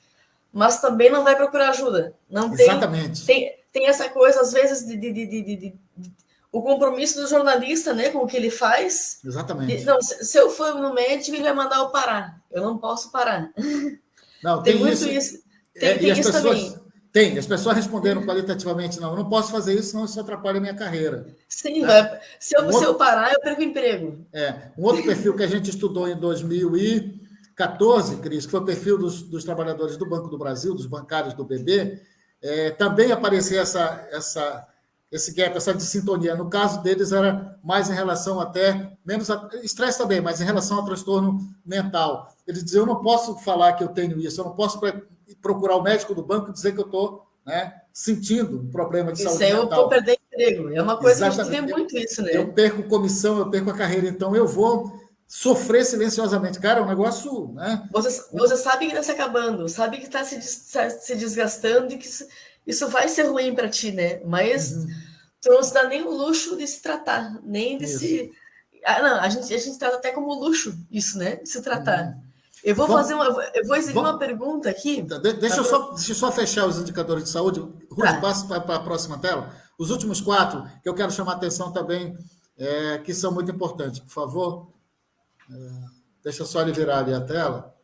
mas também não vai procurar ajuda. Não tem, Exatamente. Tem, tem essa coisa, às vezes, de, de, de, de o compromisso do jornalista, né, com o que ele faz. Exatamente. Não, se, se eu for no médico, ele vai mandar eu parar. Eu não posso parar. Não, tem, tem muito isso. isso. Tem, é, tem isso pessoas, também. Tem, as pessoas responderam qualitativamente, não, eu não posso fazer isso, senão isso atrapalha a minha carreira. Sim, é. se, eu, um se eu parar, eu perco emprego. É, um outro perfil que a gente estudou em 2014, Cris, que foi o perfil dos, dos trabalhadores do Banco do Brasil, dos bancários do BB, é, também aparecia essa, essa esse gap, essa dissintonia. No caso deles, era mais em relação até, menos a, estresse também, mas em relação ao transtorno mental. Eles diziam, eu não posso falar que eu tenho isso, eu não posso procurar o médico do banco e dizer que eu estou né, sentindo um problema de isso saúde mental. Isso eu vou perder emprego. É uma coisa Exatamente. que a gente vê muito isso, né? Eu perco comissão, eu perco a carreira, então eu vou sofrer silenciosamente. Cara, é um negócio... Né? Você, você sabe que está se acabando, sabe que está se, se desgastando e que isso vai ser ruim para ti, né? Mas uhum. tu não se dá nem o luxo de se tratar, nem de isso. se. Ah, não, a gente, a gente trata até como luxo isso, né? De se tratar. Uhum. Eu vou Vamos... fazer uma. Eu vou exigir Vamos... uma pergunta aqui. Tá, de, deixa, eu só, deixa eu só fechar os indicadores de saúde. Ruth, tá. passa para a próxima tela. Os últimos quatro, que eu quero chamar a atenção também, é, que são muito importantes. Por favor, é, deixa só ele virar ali a tela.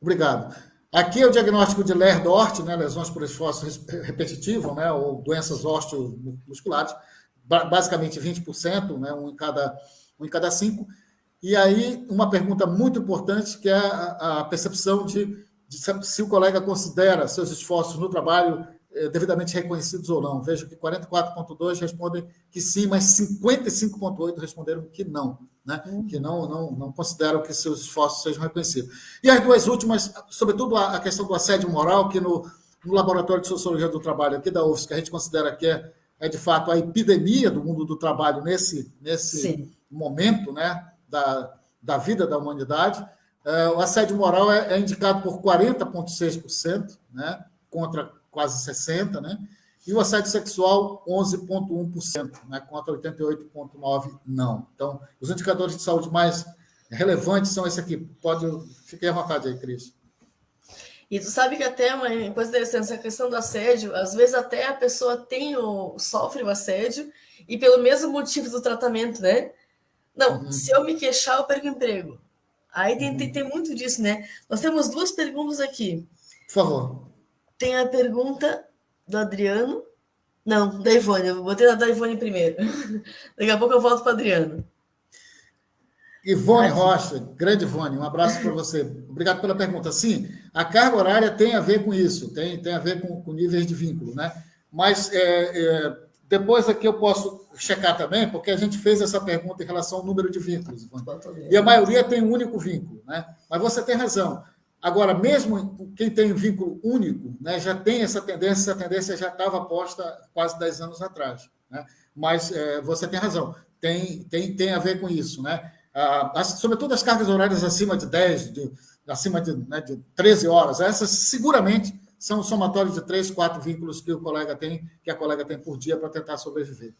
Obrigado. Aqui é o diagnóstico de Ler-Dort, né, lesões por esforço repetitivo, né, ou doenças osteomusculares, basicamente 20%, né, um, em cada, um em cada cinco. E aí, uma pergunta muito importante, que é a, a percepção de, de, se o colega considera seus esforços no trabalho eh, devidamente reconhecidos ou não. Vejo que 44,2 respondem que sim, mas 55,8 responderam que não né? Uhum. que não, não, não consideram que seus esforços sejam reconhecidos. E as duas últimas, sobretudo a, questão do assédio moral, que no, no Laboratório de Sociologia do Trabalho aqui da UFS, que a gente considera que é, é de fato a epidemia do mundo do trabalho nesse, nesse momento né, da, da vida da humanidade, é, o assédio moral é, é indicado por 40,6%, né, contra quase 60%, né? E o assédio sexual, 11,1%, né, contra 88,9% não. Então, os indicadores de saúde mais relevantes são esse aqui. Pode, fique à vontade aí, Cris. E tu sabe que até uma coisa interessante, essa questão do assédio, às vezes até a pessoa tem o, sofre o assédio e pelo mesmo motivo do tratamento, né? Não, uhum. se eu me queixar, eu perco o emprego. Aí tem, uhum. tem, tem muito disso, né? Nós temos duas perguntas aqui. Por favor. Tem a pergunta do Adriano. Não, da Ivone. Eu botei da Ivone primeiro. Daqui a pouco eu volto para Adriano. Ivone Rocha, grande Ivone, um abraço para você. Obrigado pela pergunta. Sim, a carga horária tem a ver com isso, tem, tem a ver com, com níveis de vínculo, né? Mas é, é, depois aqui eu posso checar também, porque a gente fez essa pergunta em relação ao número de vínculos. E a maioria tem um único vínculo, né? Mas você tem razão. Agora, mesmo quem tem um vínculo único, né, já tem essa tendência, essa tendência já estava posta quase 10 anos atrás. Né? Mas é, você tem razão, tem, tem, tem a ver com isso. Né? Ah, sobretudo as cargas horárias acima de 10, de, acima de, né, de 13 horas, essas seguramente são somatórios de três, quatro vínculos que o colega tem, que a colega tem por dia para tentar sobreviver.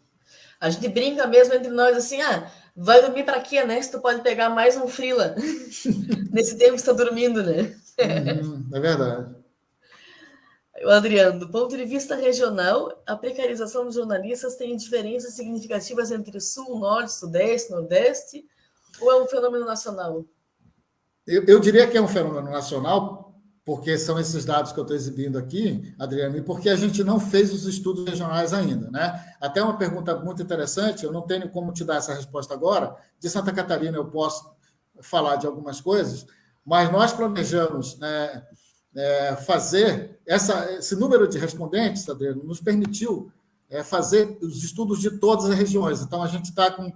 A gente brinca mesmo entre nós assim, ah, vai dormir para quê, né? Se tu pode pegar mais um frila nesse tempo que está dormindo, né? Hum, é verdade. O Adriano, do ponto de vista regional, a precarização dos jornalistas tem diferenças significativas entre Sul, Norte, Sudeste, Nordeste, ou é um fenômeno nacional? Eu, eu diria que é um fenômeno nacional, porque são esses dados que eu estou exibindo aqui, Adriano, e porque a gente não fez os estudos regionais ainda. Né? Até uma pergunta muito interessante, eu não tenho como te dar essa resposta agora. De Santa Catarina eu posso falar de algumas coisas, mas nós planejamos né, é, fazer essa, esse número de respondentes, Adriano, nos permitiu é, fazer os estudos de todas as regiões. Então, a gente está com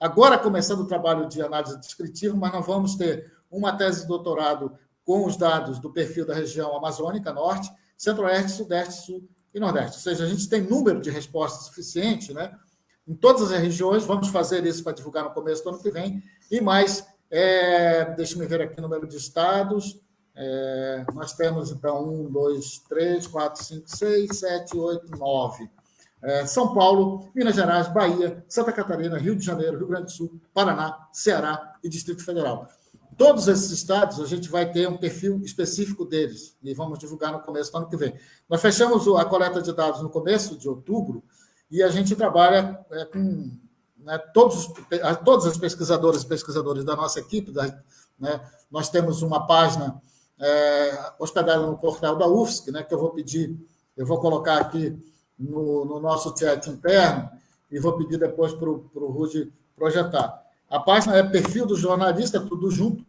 agora começando o trabalho de análise descritiva, mas nós vamos ter uma tese de doutorado com os dados do perfil da região amazônica, norte, centro-oeste, sudeste, sul e nordeste. Ou seja, a gente tem número de respostas suficiente né, em todas as regiões. Vamos fazer isso para divulgar no começo do ano que vem. E mais, é, deixa-me ver aqui o número de estados. É, nós temos, então, um, dois, três, quatro, cinco, seis, sete, oito, nove. É, São Paulo, Minas Gerais, Bahia, Santa Catarina, Rio de Janeiro, Rio Grande do Sul, Paraná, Ceará e Distrito Federal. Todos esses estados, a gente vai ter um perfil específico deles e vamos divulgar no começo do ano que vem. Nós fechamos a coleta de dados no começo de outubro e a gente trabalha é, com né, todos, todas as pesquisadoras e pesquisadores da nossa equipe. Da, né, nós temos uma página é, hospedada no portal da UFSC, né, que eu vou pedir, eu vou colocar aqui no, no nosso chat interno e vou pedir depois para o Rude projetar. A página é perfil do jornalista, tudo junto,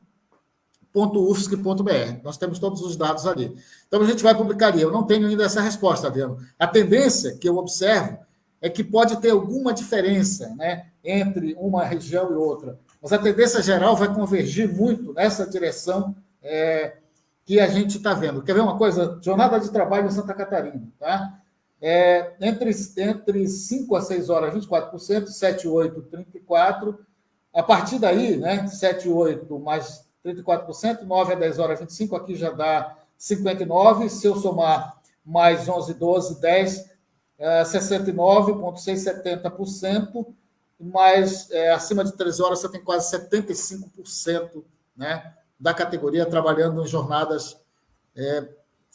.ufsc.br. Nós temos todos os dados ali. Então, a gente vai publicar ali. Eu não tenho ainda essa resposta, Adriano. A tendência que eu observo é que pode ter alguma diferença né, entre uma região e outra. Mas a tendência geral vai convergir muito nessa direção é, que a gente está vendo. Quer ver uma coisa? Jornada de trabalho em Santa Catarina. Tá? É, entre, entre 5 a 6 horas, 24%, 7, 8, 34%, a partir daí, né, 7, 8 mais 34%, 9 a 10 horas, 25, aqui já dá 59. Se eu somar mais 11, 12, 10, é, 69,670%, mas é, acima de 13 horas você tem quase 75% né, da categoria trabalhando em jornadas é,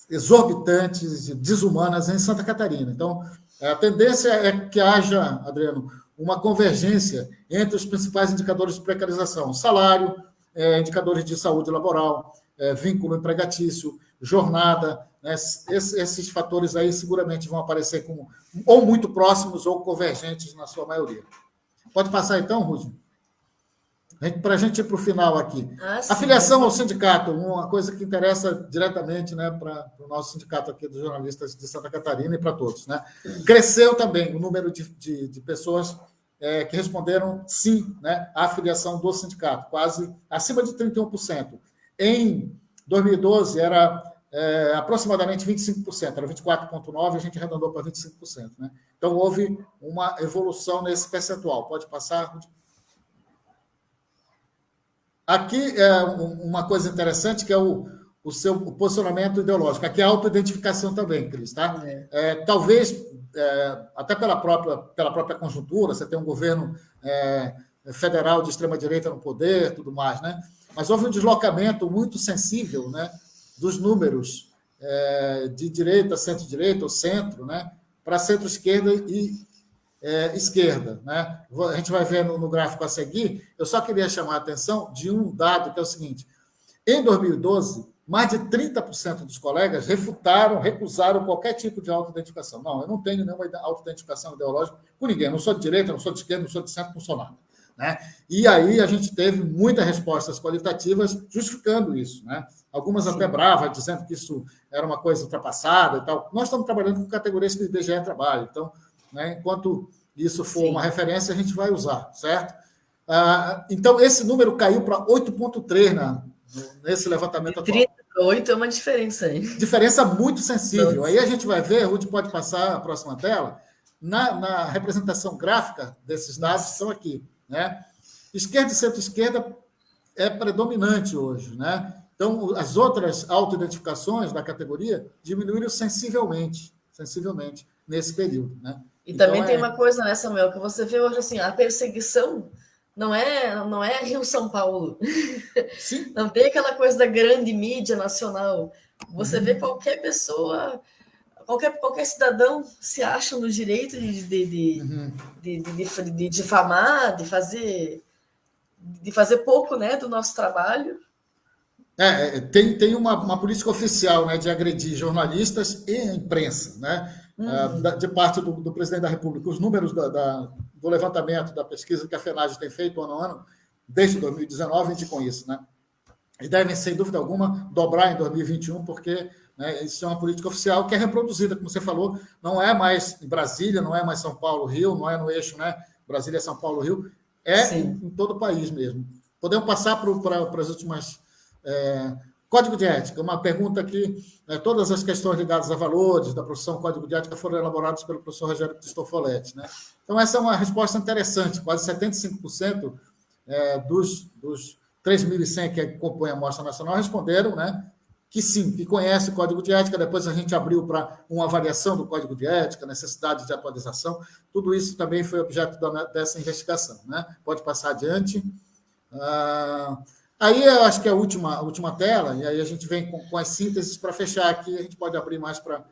exorbitantes, desumanas em Santa Catarina. Então, a tendência é que haja, Adriano, uma convergência entre os principais indicadores de precarização: salário, é, indicadores de saúde laboral, é, vínculo empregatício, jornada. Né? Esses, esses, fatores aí seguramente vão aparecer como ou muito próximos ou convergentes na sua maioria. Pode passar então, Rúdio? Para a gente ir para o final aqui. Ah, a filiação ao sindicato, uma coisa que interessa diretamente né, para o nosso sindicato aqui dos jornalistas de Santa Catarina e para todos. Né? Cresceu também o número de, de, de pessoas é, que responderam sim né, à filiação do sindicato, quase acima de 31%. Em 2012 era é, aproximadamente 25%, era 24,9%, a gente arredondou para 25%. Né? Então houve uma evolução nesse percentual. Pode passar? Aqui é uma coisa interessante que é o, o seu posicionamento ideológico. Aqui é a autoidentificação também, Cris. Tá? É. É, talvez, é, até pela própria, pela própria conjuntura, você tem um governo é, federal de extrema-direita no poder, tudo mais, né? mas houve um deslocamento muito sensível né, dos números é, de direita, centro-direita ou centro, né, para centro-esquerda e é, esquerda. Né? A gente vai ver no, no, gráfico a seguir. Eu só queria chamar a atenção de um dado que é o seguinte: em 2012, mais de 30% dos colegas refutaram, recusaram qualquer tipo de autoidentificação. Não, eu não tenho nenhuma autoidentificação ideológica com ninguém. Eu não sou de direita, não sou de esquerda, não sou de centro, não sou nada. Né? E aí a gente teve muitas respostas qualitativas justificando isso. Né? Algumas até bravas, dizendo que isso era uma coisa ultrapassada e tal. Nós estamos trabalhando com categorias que o IBGE trabalha. Então, né? Enquanto isso for Sim. uma referência, a gente vai usar, certo? Ah, então, esse número caiu para 8,3 na, nesse levantamento atual. 38 é uma diferença aí. Diferença muito sensível. Aí a gente vai ver, Ruth pode passar a próxima tela, na, na representação gráfica desses dados estão aqui. Né? Esquerda e centro-esquerda é predominante hoje. Né? Então, as outras autoidentificações da categoria diminuíram sensivelmente, sensivelmente nesse período. Né? E então, também é... tem uma coisa, né, Samuel, que você vê hoje assim, a perseguição não é, não é Rio São Paulo. Sim. Não tem aquela coisa da grande mídia nacional. Você uhum. vê qualquer pessoa, qualquer, qualquer cidadão se acha no direito de, de, de, uhum. de, de, de, difamar, de fazer de fazer pouco né, do nosso trabalho. É, é tem, tem uma, uma política oficial né, de agredir jornalistas e imprensa. Né? uhum. de parte do, do, presidente da República, os números da, da, do levantamento da pesquisa que a FENAGE tem feito ano a ano, desde 2019, indicam isso, né? E devem, sem dúvida alguma, dobrar em 2021, porque né, isso é uma política oficial que é reproduzida, como você falou, não é mais em Brasília, não é mais São Paulo, Rio, não é no eixo, né? Brasília, São Paulo, Rio, é em, em, todo o país mesmo. Podemos passar para as últimas. É, Código de ética, uma pergunta que né, todas as questões ligadas a valores da profissão Código de ética foram elaboradas pelo professor Rogério Cristofoletti. Né? Então, essa é uma resposta interessante. Quase 75% é, dos, dos 3.100 que compõem a Mostra Nacional responderam né, que sim, que conhece o Código de Ética. Depois a gente abriu para uma avaliação do Código de Ética, necessidade de atualização. Tudo isso também foi objeto da, dessa investigação. Né? Pode passar adiante. Ah, Aí eu acho que é a última, a última tela, e aí a gente vem com, com as sínteses para fechar aqui, a gente pode abrir mais para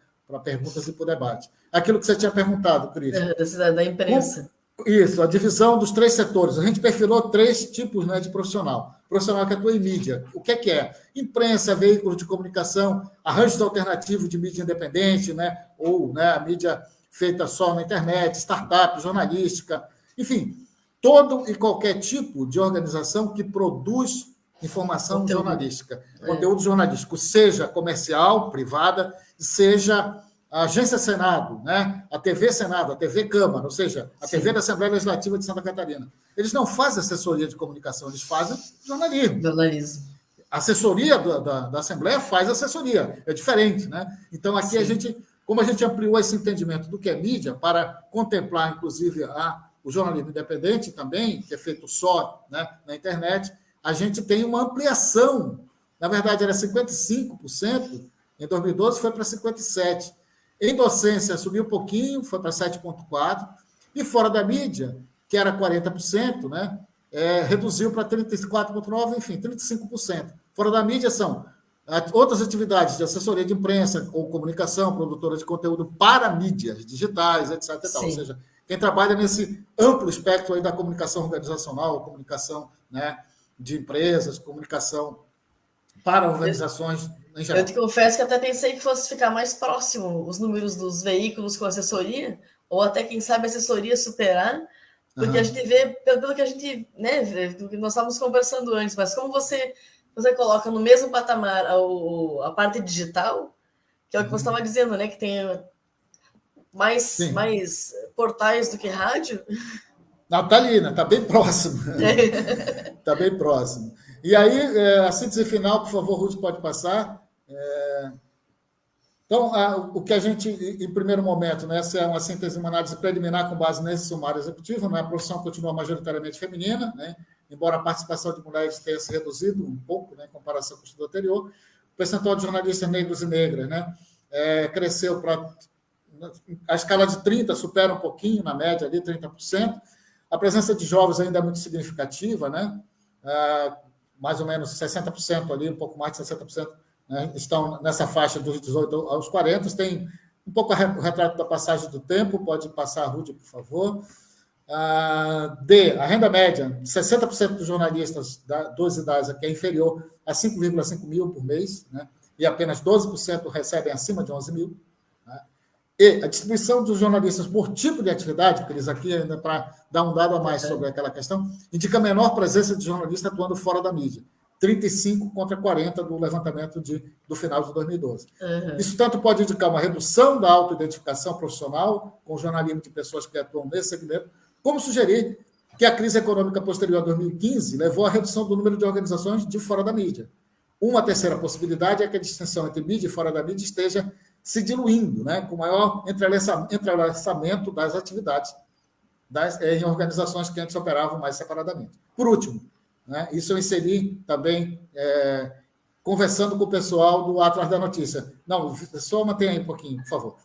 perguntas e para o debate. Aquilo que você tinha perguntado, Cris. É, da imprensa. Isso, a divisão dos três setores. A gente perfilou três tipos né, de profissional. Profissional que atua em mídia. O que é que é? Imprensa, veículos de comunicação, arranjos alternativos de mídia independente, né, ou né, a mídia feita só na internet, startup, jornalística, enfim, todo e qualquer tipo de organização que produz informação conteúdo. jornalística, é. conteúdo jornalístico, seja comercial, privada, seja a Agência Senado, né? a TV Senado, a TV Câmara, ou seja, a Sim. TV da Assembleia Legislativa de Santa Catarina. Eles não fazem assessoria de comunicação, eles fazem jornalismo. Jornalismo. A assessoria da, da, da, Assembleia faz assessoria, é diferente. Né? Então, aqui Sim. a gente, como a gente ampliou esse entendimento do que é mídia, para contemplar, inclusive, a, o jornalismo independente também, que é feito só né, na internet, a gente tem uma ampliação. Na verdade, era 55%, em 2012 foi para 57%. Em docência, subiu um pouquinho, foi para 7,4%. E fora da mídia, que era 40%, né, é, reduziu para 34,9%, enfim, 35%. Fora da mídia são outras atividades de assessoria de imprensa ou comunicação, produtora de conteúdo para mídias digitais, etc. Ou seja, quem trabalha nesse amplo espectro aí da comunicação organizacional, comunicação né, de empresas, comunicação para organizações em geral. Eu te confesso que até pensei que fosse ficar mais próximo os números dos veículos com assessoria, ou até, quem sabe, assessoria superar, porque uhum. a gente vê, pelo que a gente, né, do que nós estávamos conversando antes, mas como você, você coloca no mesmo patamar a, a parte digital, que é o que você estava uhum. dizendo, né, que tem mais, mais portais do que rádio. Não, tá ali, né? Tá bem próximo. Tá bem próximo. E aí, é, a síntese final, por favor, Ruth, pode passar. É... Então, a, o que a gente, em primeiro momento, né, essa é uma síntese, uma análise preliminar com base nesse sumário executivo, né, a profissão continua majoritariamente feminina, né, embora a participação de mulheres tenha se reduzido um pouco, né, em comparação com o estudo anterior, o percentual de jornalistas negros e negras né, é, cresceu para. A escala de 30% supera um pouquinho, na média, ali, 30%. A presença de jovens ainda é muito significativa, né? É, mais ou menos 60% ali, um pouco mais de 60% né, estão nessa faixa dos 18 aos 40. Tem um pouco o retrato da passagem do tempo, pode passar, Rudy, por favor. Ah, D, a renda média, 60% dos jornalistas da 12 idades aqui é inferior a 5,5 mil por mês, né? e apenas 12% recebem acima de 11 mil. E a distribuição dos jornalistas por tipo de atividade, eles aqui ainda para dar um dado a mais sobre aquela questão, indica menor presença de jornalista atuando fora da mídia. 35 contra 40 do levantamento de, do final de 2012. Uhum. Isso tanto pode indicar uma redução da autoidentificação profissional com o jornalismo de pessoas que atuam nesse segmento, como sugerir que a crise econômica posterior a 2015 levou à redução do número de organizações de fora da mídia. Uma terceira possibilidade é que a distinção entre mídia e fora da mídia esteja se diluindo, né, com maior entrelaçamento das atividades das, em organizações que antes operavam mais separadamente. Por último, né? Isso eu inseri também é, conversando com o pessoal do Atlas da Notícia. Não, só mantenha aí um pouquinho, por favor.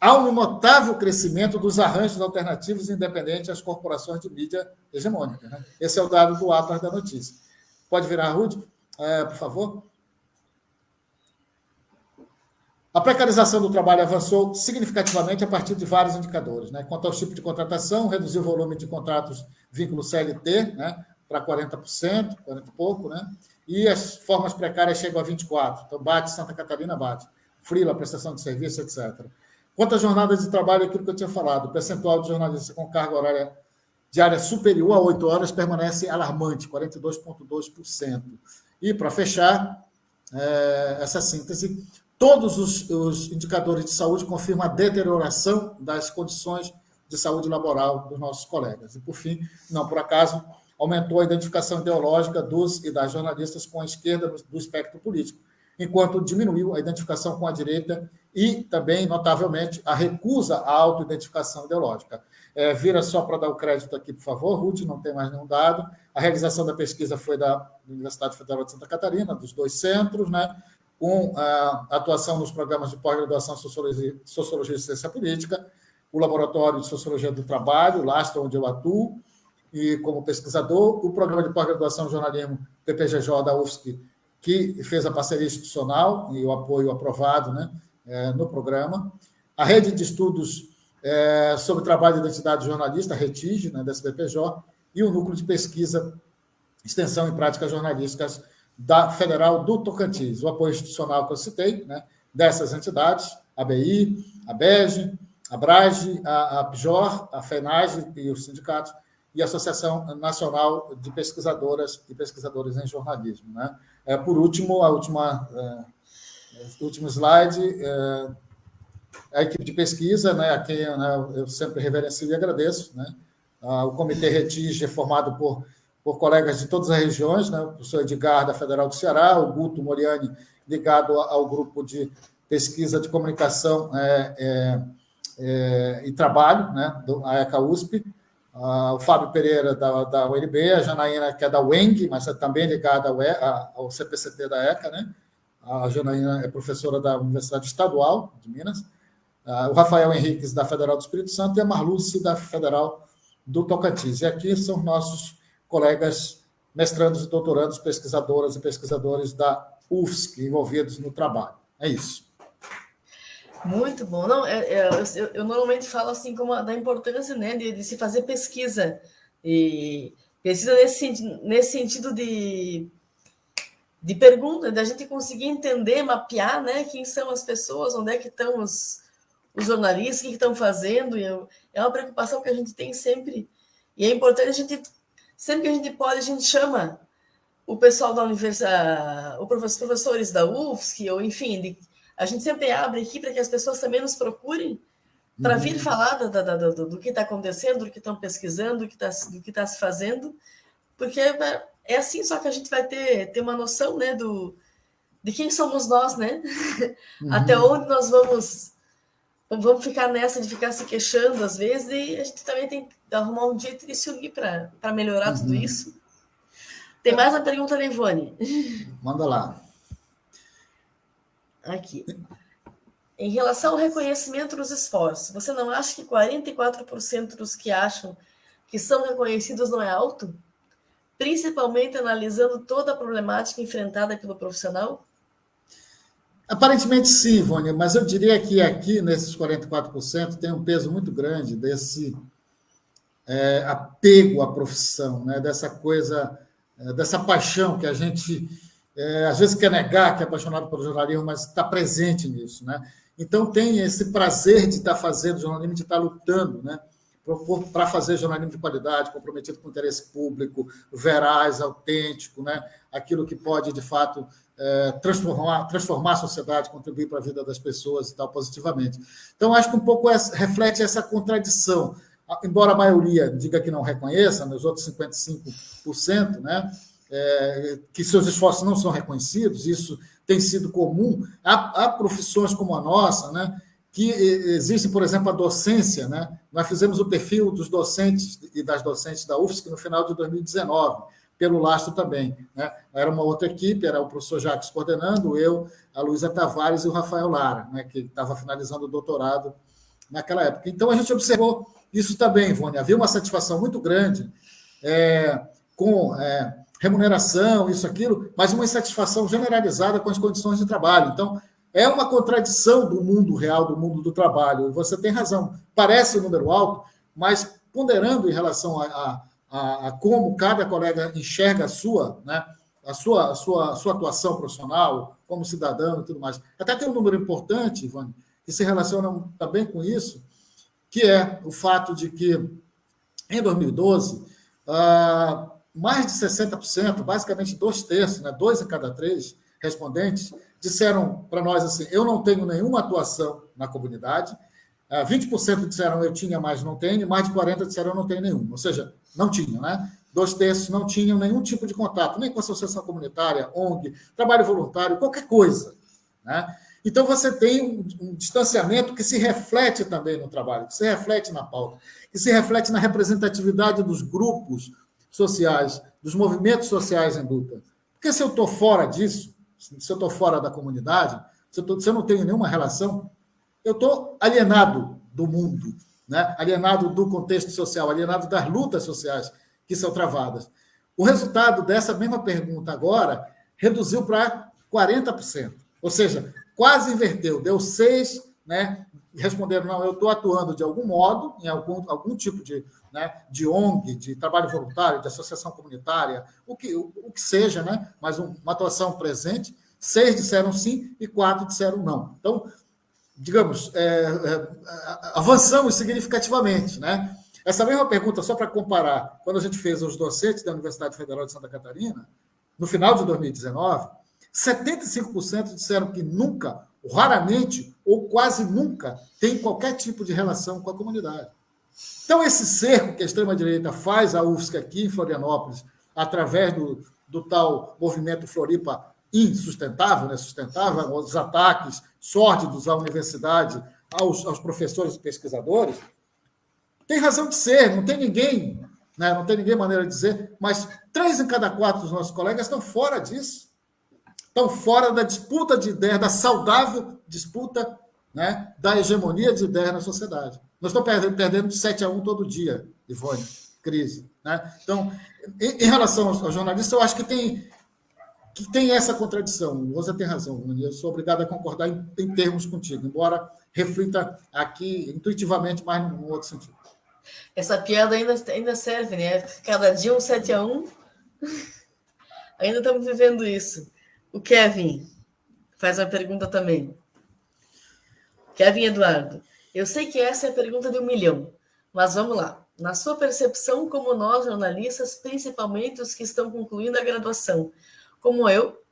Há um notável crescimento dos arranjos alternativos independentes às corporações de mídia hegemônica. Né? Esse é o dado do Atlas da Notícia. Pode virar, Rude, é, por favor? A precarização do trabalho avançou significativamente a partir de vários indicadores. Né? Quanto ao tipo de contratação, reduziu o volume de contratos vínculo CLT, né? para 40%, 40 e pouco, né? E as formas precárias chegam a 24%. Então, bate Santa Catarina, bate. Frila, prestação de serviço, etc. Quanto às jornadas de trabalho, aquilo que eu tinha falado, o percentual de jornalistas com carga horária diária superior a 8 horas permanece alarmante, 42,2%. E, para fechar é, essa síntese, todos os, os indicadores de saúde confirmam a deterioração das condições de saúde laboral dos nossos colegas. E, por fim, não por acaso, aumentou a identificação ideológica dos e das jornalistas com a esquerda do espectro político, enquanto diminuiu a identificação com a direita e também, notavelmente, a recusa à autoidentificação ideológica. É, vira só para dar o crédito aqui, por favor, Ruth, não tem mais nenhum dado. A realização da pesquisa foi da Universidade Federal de Santa Catarina, dos dois centros, né, com a atuação nos programas de pós-graduação Sociologia, Sociologia e Ciência Política, o Laboratório de Sociologia do Trabalho, LASTA, onde eu atuo, e como pesquisador, o programa de pós-graduação jornalismo PPGJ da UFSC, que fez a parceria institucional e o apoio aprovado né, é, no programa, a rede de estudos é, sobre trabalho de identidade jornalista, RETIG, né, da SBPJ, e o núcleo de pesquisa, extensão e práticas jornalísticas da Federal do Tocantins, o apoio institucional que eu citei, né, dessas entidades, a BI, a BEG, a BRAGE, a, a PJOR, a FENAGE e os sindicatos, e a Associação Nacional de Pesquisadoras e Pesquisadores em Jornalismo. Né? É, por último, a última, é, último slide, é, a equipe de pesquisa, né, a quem né, eu sempre reverencio e agradeço. Né? o Comitê Retige formado por, por colegas de todas as regiões, né? o professor Edgar, da Federal do Ceará, o Guto Moriani, ligado ao grupo de pesquisa de comunicação é, é, é, e trabalho, né, do AECA USP, o Fábio Pereira, da, da UNB, a Janaína, que é da UENG, mas é também ligada ao, ao CPCT da ECA, né? A Janaína é professora da Universidade Estadual de Minas. O Rafael Henriques, da Federal do Espírito Santo, e a Marluce, da Federal do Tocantins. E aqui são nossos colegas mestrandos e doutorandos, pesquisadoras e pesquisadores da UFSC envolvidos no trabalho. É isso. Muito bom. Não, é, é, eu, eu, normalmente falo assim como a, da importância né, de, de, se fazer pesquisa. E pesquisa nesse, nesse sentido de, de pergunta, da gente conseguir entender, mapear né, quem são as pessoas, onde é que estão os, os jornalistas, o que estão fazendo. Eu, é uma preocupação que a gente tem sempre. E é importante a gente, sempre que a gente pode, a gente chama o pessoal da universidade, os professores da UFSC, ou enfim, de, a gente sempre abre aqui para que as pessoas também nos procurem para vir uhum. falar do, do, do, do que está acontecendo, do que estão pesquisando, do que está tá se fazendo, porque é, é assim só que a gente vai ter, ter uma noção né, do, de quem somos nós, né? Uhum. Até onde nós vamos vamos ficar nessa de ficar se queixando às vezes e a gente também tem que arrumar um jeito de se unir para melhorar uhum. tudo isso. Tem mais uma pergunta da Ivone. Manda lá. Aqui. Em relação ao reconhecimento dos esforços, você não acha que 44% dos que acham que são reconhecidos não é alto? Principalmente analisando toda a problemática enfrentada pelo profissional? Aparentemente sim, Ivone, mas eu diria que aqui, nesses 44%, tem um peso muito grande desse é, apego à profissão, né? dessa coisa, é, dessa paixão que a gente é, às vezes quer negar que é apaixonado pelo jornalismo, mas está presente nisso. Né? Então tem esse prazer de estar tá fazendo jornalismo, de estar tá lutando né? Para fazer jornalismo de qualidade, comprometido com o interesse público, veraz, autêntico, né? aquilo que pode, de fato, é, transformar, transformar a sociedade, contribuir para a vida das pessoas e tal, positivamente. Então, acho que um pouco reflete essa contradição. Embora a maioria diga que não reconheça, nos outros 55%, né? é, que seus esforços não são reconhecidos, isso tem sido comum. Há, há, profissões como a nossa, né, que existem, por exemplo, a docência. Né? Nós fizemos o perfil dos docentes e das docentes da UFSC no final de 2019, pelo lastro também. Né? Era uma outra equipe, era o professor Jacques coordenando, eu, a Luísa Tavares e o Rafael Lara, né, que estava finalizando o doutorado naquela época. Então, a gente observou isso também, Ivone. Havia uma satisfação muito grande é, com é, remuneração, isso, aquilo, mas uma insatisfação generalizada com as condições de trabalho. Então, é uma contradição do mundo real, do mundo do trabalho. Você tem razão. Parece um número alto, mas ponderando em relação a, a, a como cada colega enxerga a sua, né, a sua, a sua, a sua atuação profissional, como cidadão e tudo mais. Até tem um número importante, Ivone, que se relaciona também com isso, que é o fato de que, em 2012, ah, mais de 60%, basicamente dois terços, né, dois em cada três respondentes, disseram para nós assim: eu não tenho nenhuma atuação na comunidade. 20% ah, disseram eu tinha, mas não tenho, mais de 40% disseram eu não tenho nenhum. Ou seja, não tinham, né? Dois terços não tinham nenhum tipo de contato, nem com associação comunitária, ONG, trabalho voluntário, qualquer coisa. Né? Então você tem um, um distanciamento que se reflete também no trabalho, que se reflete na pauta, que se reflete na representatividade dos grupos sociais, dos movimentos sociais em luta. Porque se eu estou fora disso, se eu estou fora da comunidade, se eu, tô, se eu não tenho nenhuma relação, eu estou alienado do mundo, né? alienado do contexto social, alienado das lutas sociais que são travadas. O resultado dessa mesma pergunta agora reduziu para 40%, ou seja, quase inverteu, deu 6, né? Responderam, não, eu estou atuando de algum modo, em algum, algum tipo de, né, de ONG, de trabalho voluntário, de associação comunitária, o que, o, o que seja, né, mas um, uma atuação presente, seis disseram sim e quatro disseram não. Então, digamos, é, é, avançamos significativamente. Né? Essa mesma pergunta, só para comparar, quando a gente fez os docentes da Universidade Federal de Santa Catarina, no final de 2019, 75% disseram que nunca raramente ou quase nunca tem qualquer tipo de relação com a comunidade. Então, esse cerco que a extrema-direita faz à UFSC aqui em Florianópolis, através do, do tal movimento Floripa insustentável, né, sustentável, os ataques sórdidos à universidade, aos, aos professores e pesquisadores, tem razão de ser, não tem ninguém, né, não tem ninguém maneira de dizer, mas três em cada quatro dos nossos colegas estão fora disso estão fora da disputa de ideias, da saudável disputa né, da hegemonia de ideias na sociedade. Nós estamos perdendo, perdendo de 7 a 1 todo dia, Ivone, crise. Né? Então, em, em relação aos, aos jornalistas, eu acho que tem que tem essa contradição. Você tem razão, eu sou obrigado a concordar em, em termos contigo, embora reflita aqui intuitivamente mais num outro sentido. Essa piada ainda, ainda serve, né? Cada dia um 7 a 1. ainda estamos vivendo isso. O Kevin faz uma pergunta também. Kevin Eduardo, eu sei que essa é a pergunta de um milhão, mas vamos lá. Na sua percepção, como nós, jornalistas, principalmente os que estão concluindo a graduação, como eu,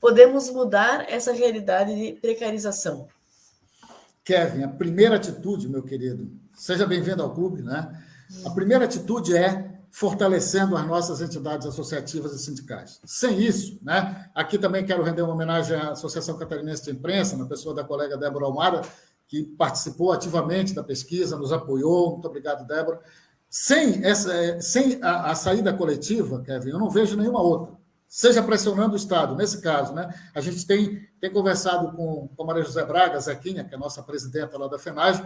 podemos mudar essa realidade de precarização? Kevin, a primeira atitude, meu querido, seja bem-vindo ao clube, né? A primeira atitude é fortalecendo as nossas entidades associativas e sindicais. Sem isso, né? Aqui também quero render uma homenagem à Associação Catarinense de Imprensa, na pessoa da colega Débora Almada, que participou ativamente da pesquisa, nos apoiou. Muito obrigado, Débora. Sem, essa, sem a, a saída coletiva, Kevin, eu não vejo nenhuma outra seja pressionando o Estado. Nesse caso, né, a gente tem, tem conversado com, com a Maria José Braga, Zequinha, que é a nossa presidenta lá da FENAGE,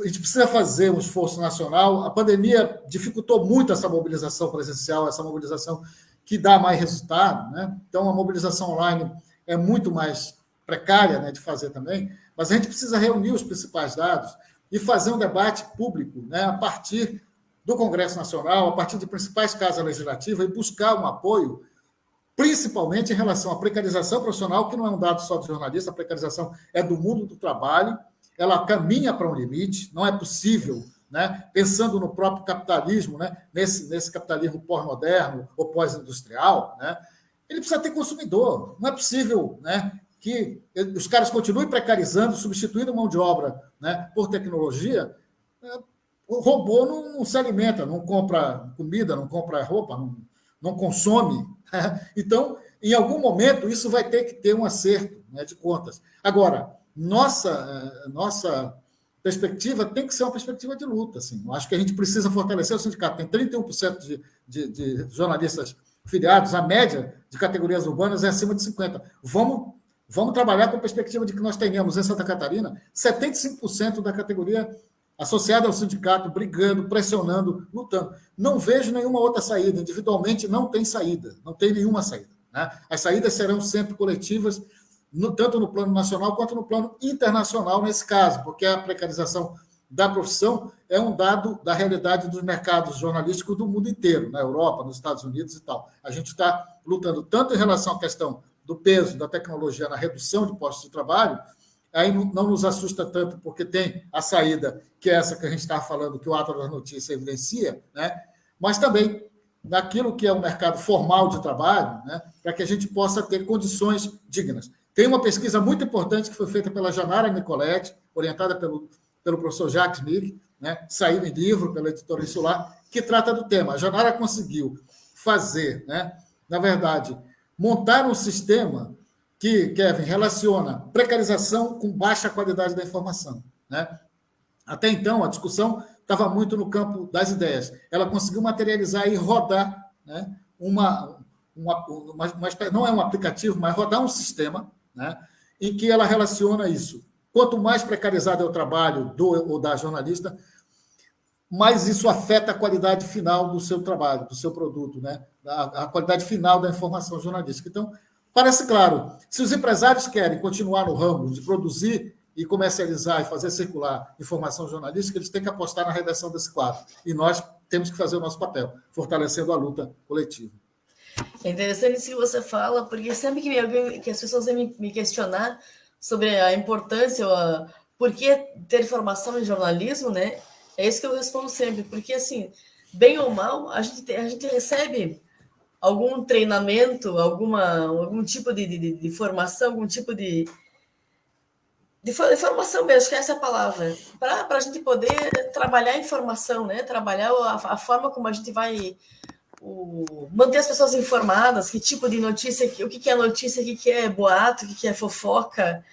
a gente precisa fazer um esforço nacional. A pandemia dificultou muito essa mobilização presencial, essa mobilização que dá mais resultado. Né? Então, a mobilização online é muito mais precária né, de fazer também, mas a gente precisa reunir os principais dados e fazer um debate público né, a partir do Congresso Nacional, a partir de principais casas legislativas e buscar um apoio principalmente em relação à precarização profissional, que não é um dado só do jornalista, a precarização é do mundo do trabalho, ela caminha para um limite, não é possível, né, pensando no próprio capitalismo, né, nesse, nesse capitalismo pós-moderno ou pós-industrial, né, ele precisa ter consumidor. Não é possível né, que os caras continuem precarizando, substituindo mão de obra né, por tecnologia. O robô não, não se alimenta, não compra comida, não compra roupa, não, não consome Então, em algum momento, isso vai ter que ter um acerto né, de contas. Agora, nossa, eh, nossa perspectiva tem que ser uma perspectiva de luta. Assim. Eu acho que a gente precisa fortalecer o sindicato. Tem 31% de, de, de jornalistas filiados, a média de categorias urbanas é acima de 50%. Vamos, vamos trabalhar com a perspectiva de que nós tenhamos em Santa Catarina 75% da categoria associada ao sindicato, brigando, pressionando, lutando. Não vejo nenhuma outra saída. Individualmente não tem saída, não tem nenhuma saída. Né? As saídas serão sempre coletivas, no, tanto no plano nacional quanto no plano internacional, nesse caso, porque a precarização da profissão é um dado da realidade dos mercados jornalísticos do mundo inteiro, na Europa, nos Estados Unidos e tal. A gente está lutando tanto em relação à questão do peso da tecnologia na redução de postos de trabalho, aí não nos assusta tanto, porque tem a saída, que é essa que a gente está falando, que o ato da notícia evidencia, né? mas também naquilo que é o mercado formal de trabalho, né? para que a gente possa ter condições dignas. Tem uma pesquisa muito importante que foi feita pela Janara Nicoletti, orientada pelo, pelo professor Jacques Mick, né? saiu em livro pela editora Insular, que trata do tema. A Janara conseguiu fazer, né? na verdade, montar um sistema que, Kevin, relaciona precarização com baixa qualidade da informação. Né? Até então, a discussão estava muito no campo das ideias. Ela conseguiu materializar e rodar né, uma, uma, uma, uma, não é um aplicativo, mas rodar um sistema né, em que ela relaciona isso. Quanto mais precarizado é o trabalho do ou da jornalista, mais isso afeta a qualidade final do seu trabalho, do seu produto, né? a, a qualidade final da informação jornalística. Então, Parece claro, se os empresários querem continuar no ramo de produzir e comercializar e fazer circular informação jornalística, eles têm que apostar na redação desse quadro. E nós temos que fazer o nosso papel, fortalecendo a luta coletiva. É interessante isso que você fala, porque sempre que, alguém, que as pessoas vêm me questionar sobre a importância, a, por que ter formação em jornalismo, né? É isso que eu respondo sempre, porque assim, bem ou mal, a gente, a gente recebe algum treinamento, alguma, algum tipo de, de, de formação, algum tipo de, de, formação mesmo, que é essa palavra, para a gente poder trabalhar a informação, né? trabalhar a, a forma como a gente vai o, manter as pessoas informadas, que tipo de notícia, o que, que é notícia, o que, que é boato, o que, que é fofoca,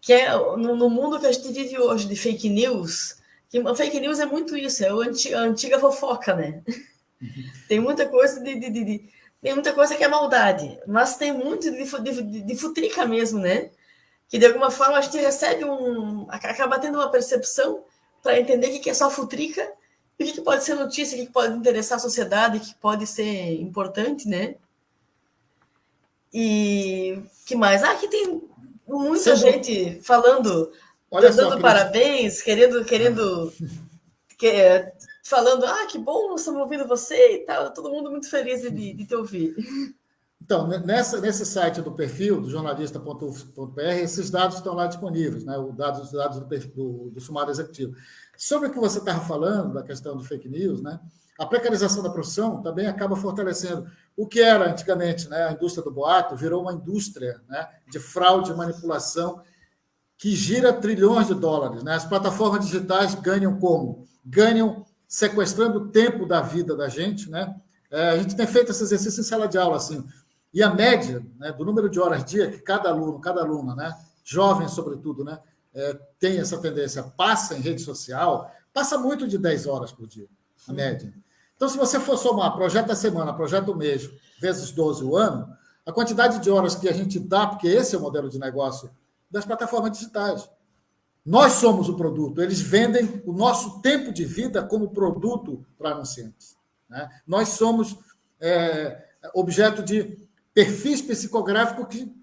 que é no, no, mundo que a gente vive hoje de fake news, que fake news é muito isso, é a antiga fofoca, né? Tem muita coisa de, de, de, tem muita coisa que é maldade, mas tem muito de, de, de futrica mesmo, né? Que de alguma forma a gente recebe um. acaba tendo uma percepção para entender o que é só futrica o que pode ser notícia, o que pode interessar a sociedade, o que pode ser importante, né? E que mais? Ah, aqui tem muita gente falando, Olha dando só, parabéns, querendo, querendo, que, é, falando, ah, que bom, estamos ouvindo você e tal. Todo mundo muito feliz de, de te ouvir. Então, nessa, nesse site do perfil, do jornalista.uf.br, esses dados estão lá disponíveis, né? os dados, os dados do, do, do sumário executivo. Sobre o que você estava falando, da questão de fake news, né? a precarização da profissão também acaba fortalecendo o que era antigamente né? a indústria do boato, virou uma indústria né? de fraude e manipulação que gira trilhões de dólares. Né? As plataformas digitais ganham como? Ganham sequestrando o tempo da vida da gente. Né? É, a gente tem feito esse exercício em sala de aula, assim, e a média né, do número de horas dia que cada aluno, cada aluna, né, jovem sobretudo, né, é, tem essa tendência, passa em rede social, passa muito de 10 horas por dia, a média. Então, se você for somar projeto da semana, projeto do mês, vezes 12 o ano, a quantidade de horas que a gente dá, porque esse é o modelo de negócio das plataformas digitais. Nós somos o produto, eles vendem o nosso tempo de vida como produto para anunciantes. Né? Nós somos é, objeto de perfis psicográficos que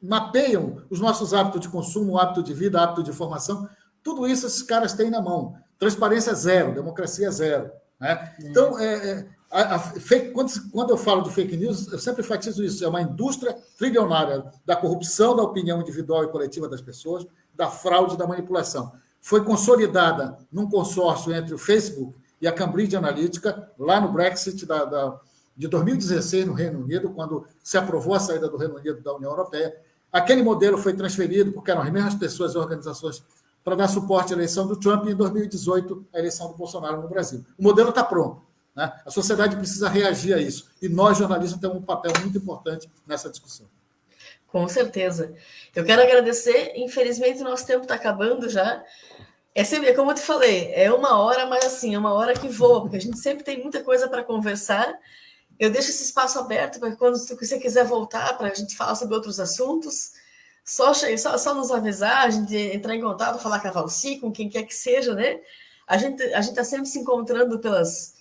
mapeiam os nossos hábitos de consumo, hábito de vida, hábito de formação. Tudo isso esses caras têm na mão. Transparência zero, democracia zero. Né? Então, é, é, a, a, fake, quando, quando, eu falo de fake news, eu sempre enfatizo isso. É uma indústria trilionária da corrupção da opinião individual e coletiva das pessoas, da fraude e da manipulação. Foi consolidada num consórcio entre o Facebook e a Cambridge Analytica, lá no Brexit da, da de 2016 no Reino Unido, quando se aprovou a saída do Reino Unido da União Europeia. Aquele modelo foi transferido, porque eram as mesmas pessoas e organizações, para dar suporte à eleição do Trump e, em 2018, a eleição do Bolsonaro no Brasil. O modelo está pronto. Né? A sociedade precisa reagir a isso. E nós, jornalistas, temos um papel muito importante nessa discussão. Com certeza. Eu quero agradecer. Infelizmente, o nosso tempo está acabando já. É sempre, como eu te falei, é uma hora, mas assim, é uma hora que voa, porque a gente sempre tem muita coisa para conversar eu deixo esse espaço aberto para quando você quiser voltar para a gente falar sobre outros assuntos, só, só, só nos avisar, a gente entrar em contato, falar com a Valci, com quem quer que seja, né? A gente a está sempre se encontrando pelas.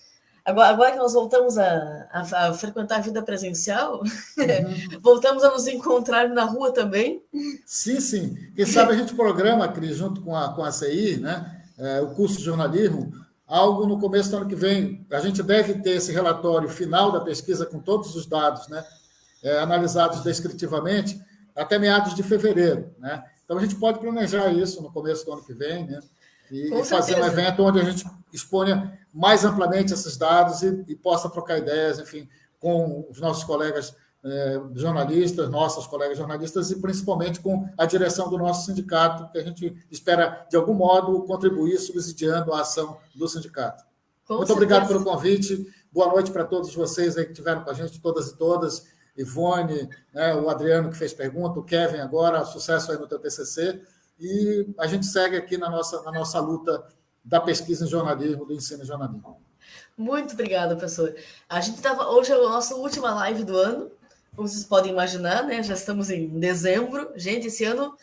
Agora, agora que nós voltamos a, a, a frequentar a vida presencial, uhum. voltamos a nos encontrar na rua também. Sim, sim. Quem sabe a gente programa, Cris, junto com a, com a CI, né? É, o curso de jornalismo, algo no começo do ano que vem. A gente deve ter esse relatório final da pesquisa com todos os dados, né, é, analisados descritivamente, até meados de fevereiro. Né? Então, a gente pode planejar isso no começo do ano que vem, né? E, e fazer um evento onde a gente exponha mais amplamente esses dados e, e possa trocar ideias, enfim, com os nossos colegas é, jornalistas, nossos colegas jornalistas, e principalmente com a direção do nosso sindicato, que a gente espera, de algum modo, contribuir subsidiando a ação do sindicato. Com Muito certeza. obrigado pelo convite. Boa noite para todos vocês aí que estiveram com a gente, todas e todas. Ivone, né, o Adriano que fez pergunta, o Kevin agora, sucesso aí no teu TCC. E a gente segue aqui na nossa, na nossa luta da pesquisa em jornalismo, do ensino em jornalismo. Muito obrigada, professor. A gente estava hoje é a nossa última live do ano como vocês podem imaginar, né? Já estamos em dezembro. Gente, esse ano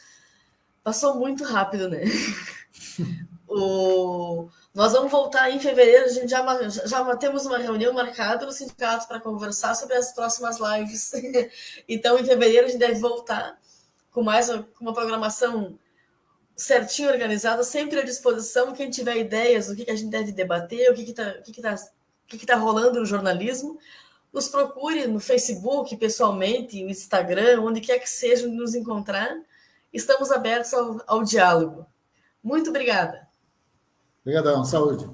passou muito rápido, né? o... Nós vamos voltar em fevereiro, a gente já, já temos uma reunião marcada no sindicato para conversar sobre as próximas lives. então, em fevereiro, a gente deve voltar com mais com uma programação certinho organizada, sempre à disposição. Quem tiver ideias do que, que a gente deve debater, o que está que que tá, que que tá rolando no jornalismo, nos procure no Facebook, pessoalmente, no Instagram, onde quer que seja nos encontrar. Estamos abertos ao, ao diálogo. Muito obrigada. Obrigadão. Saúde.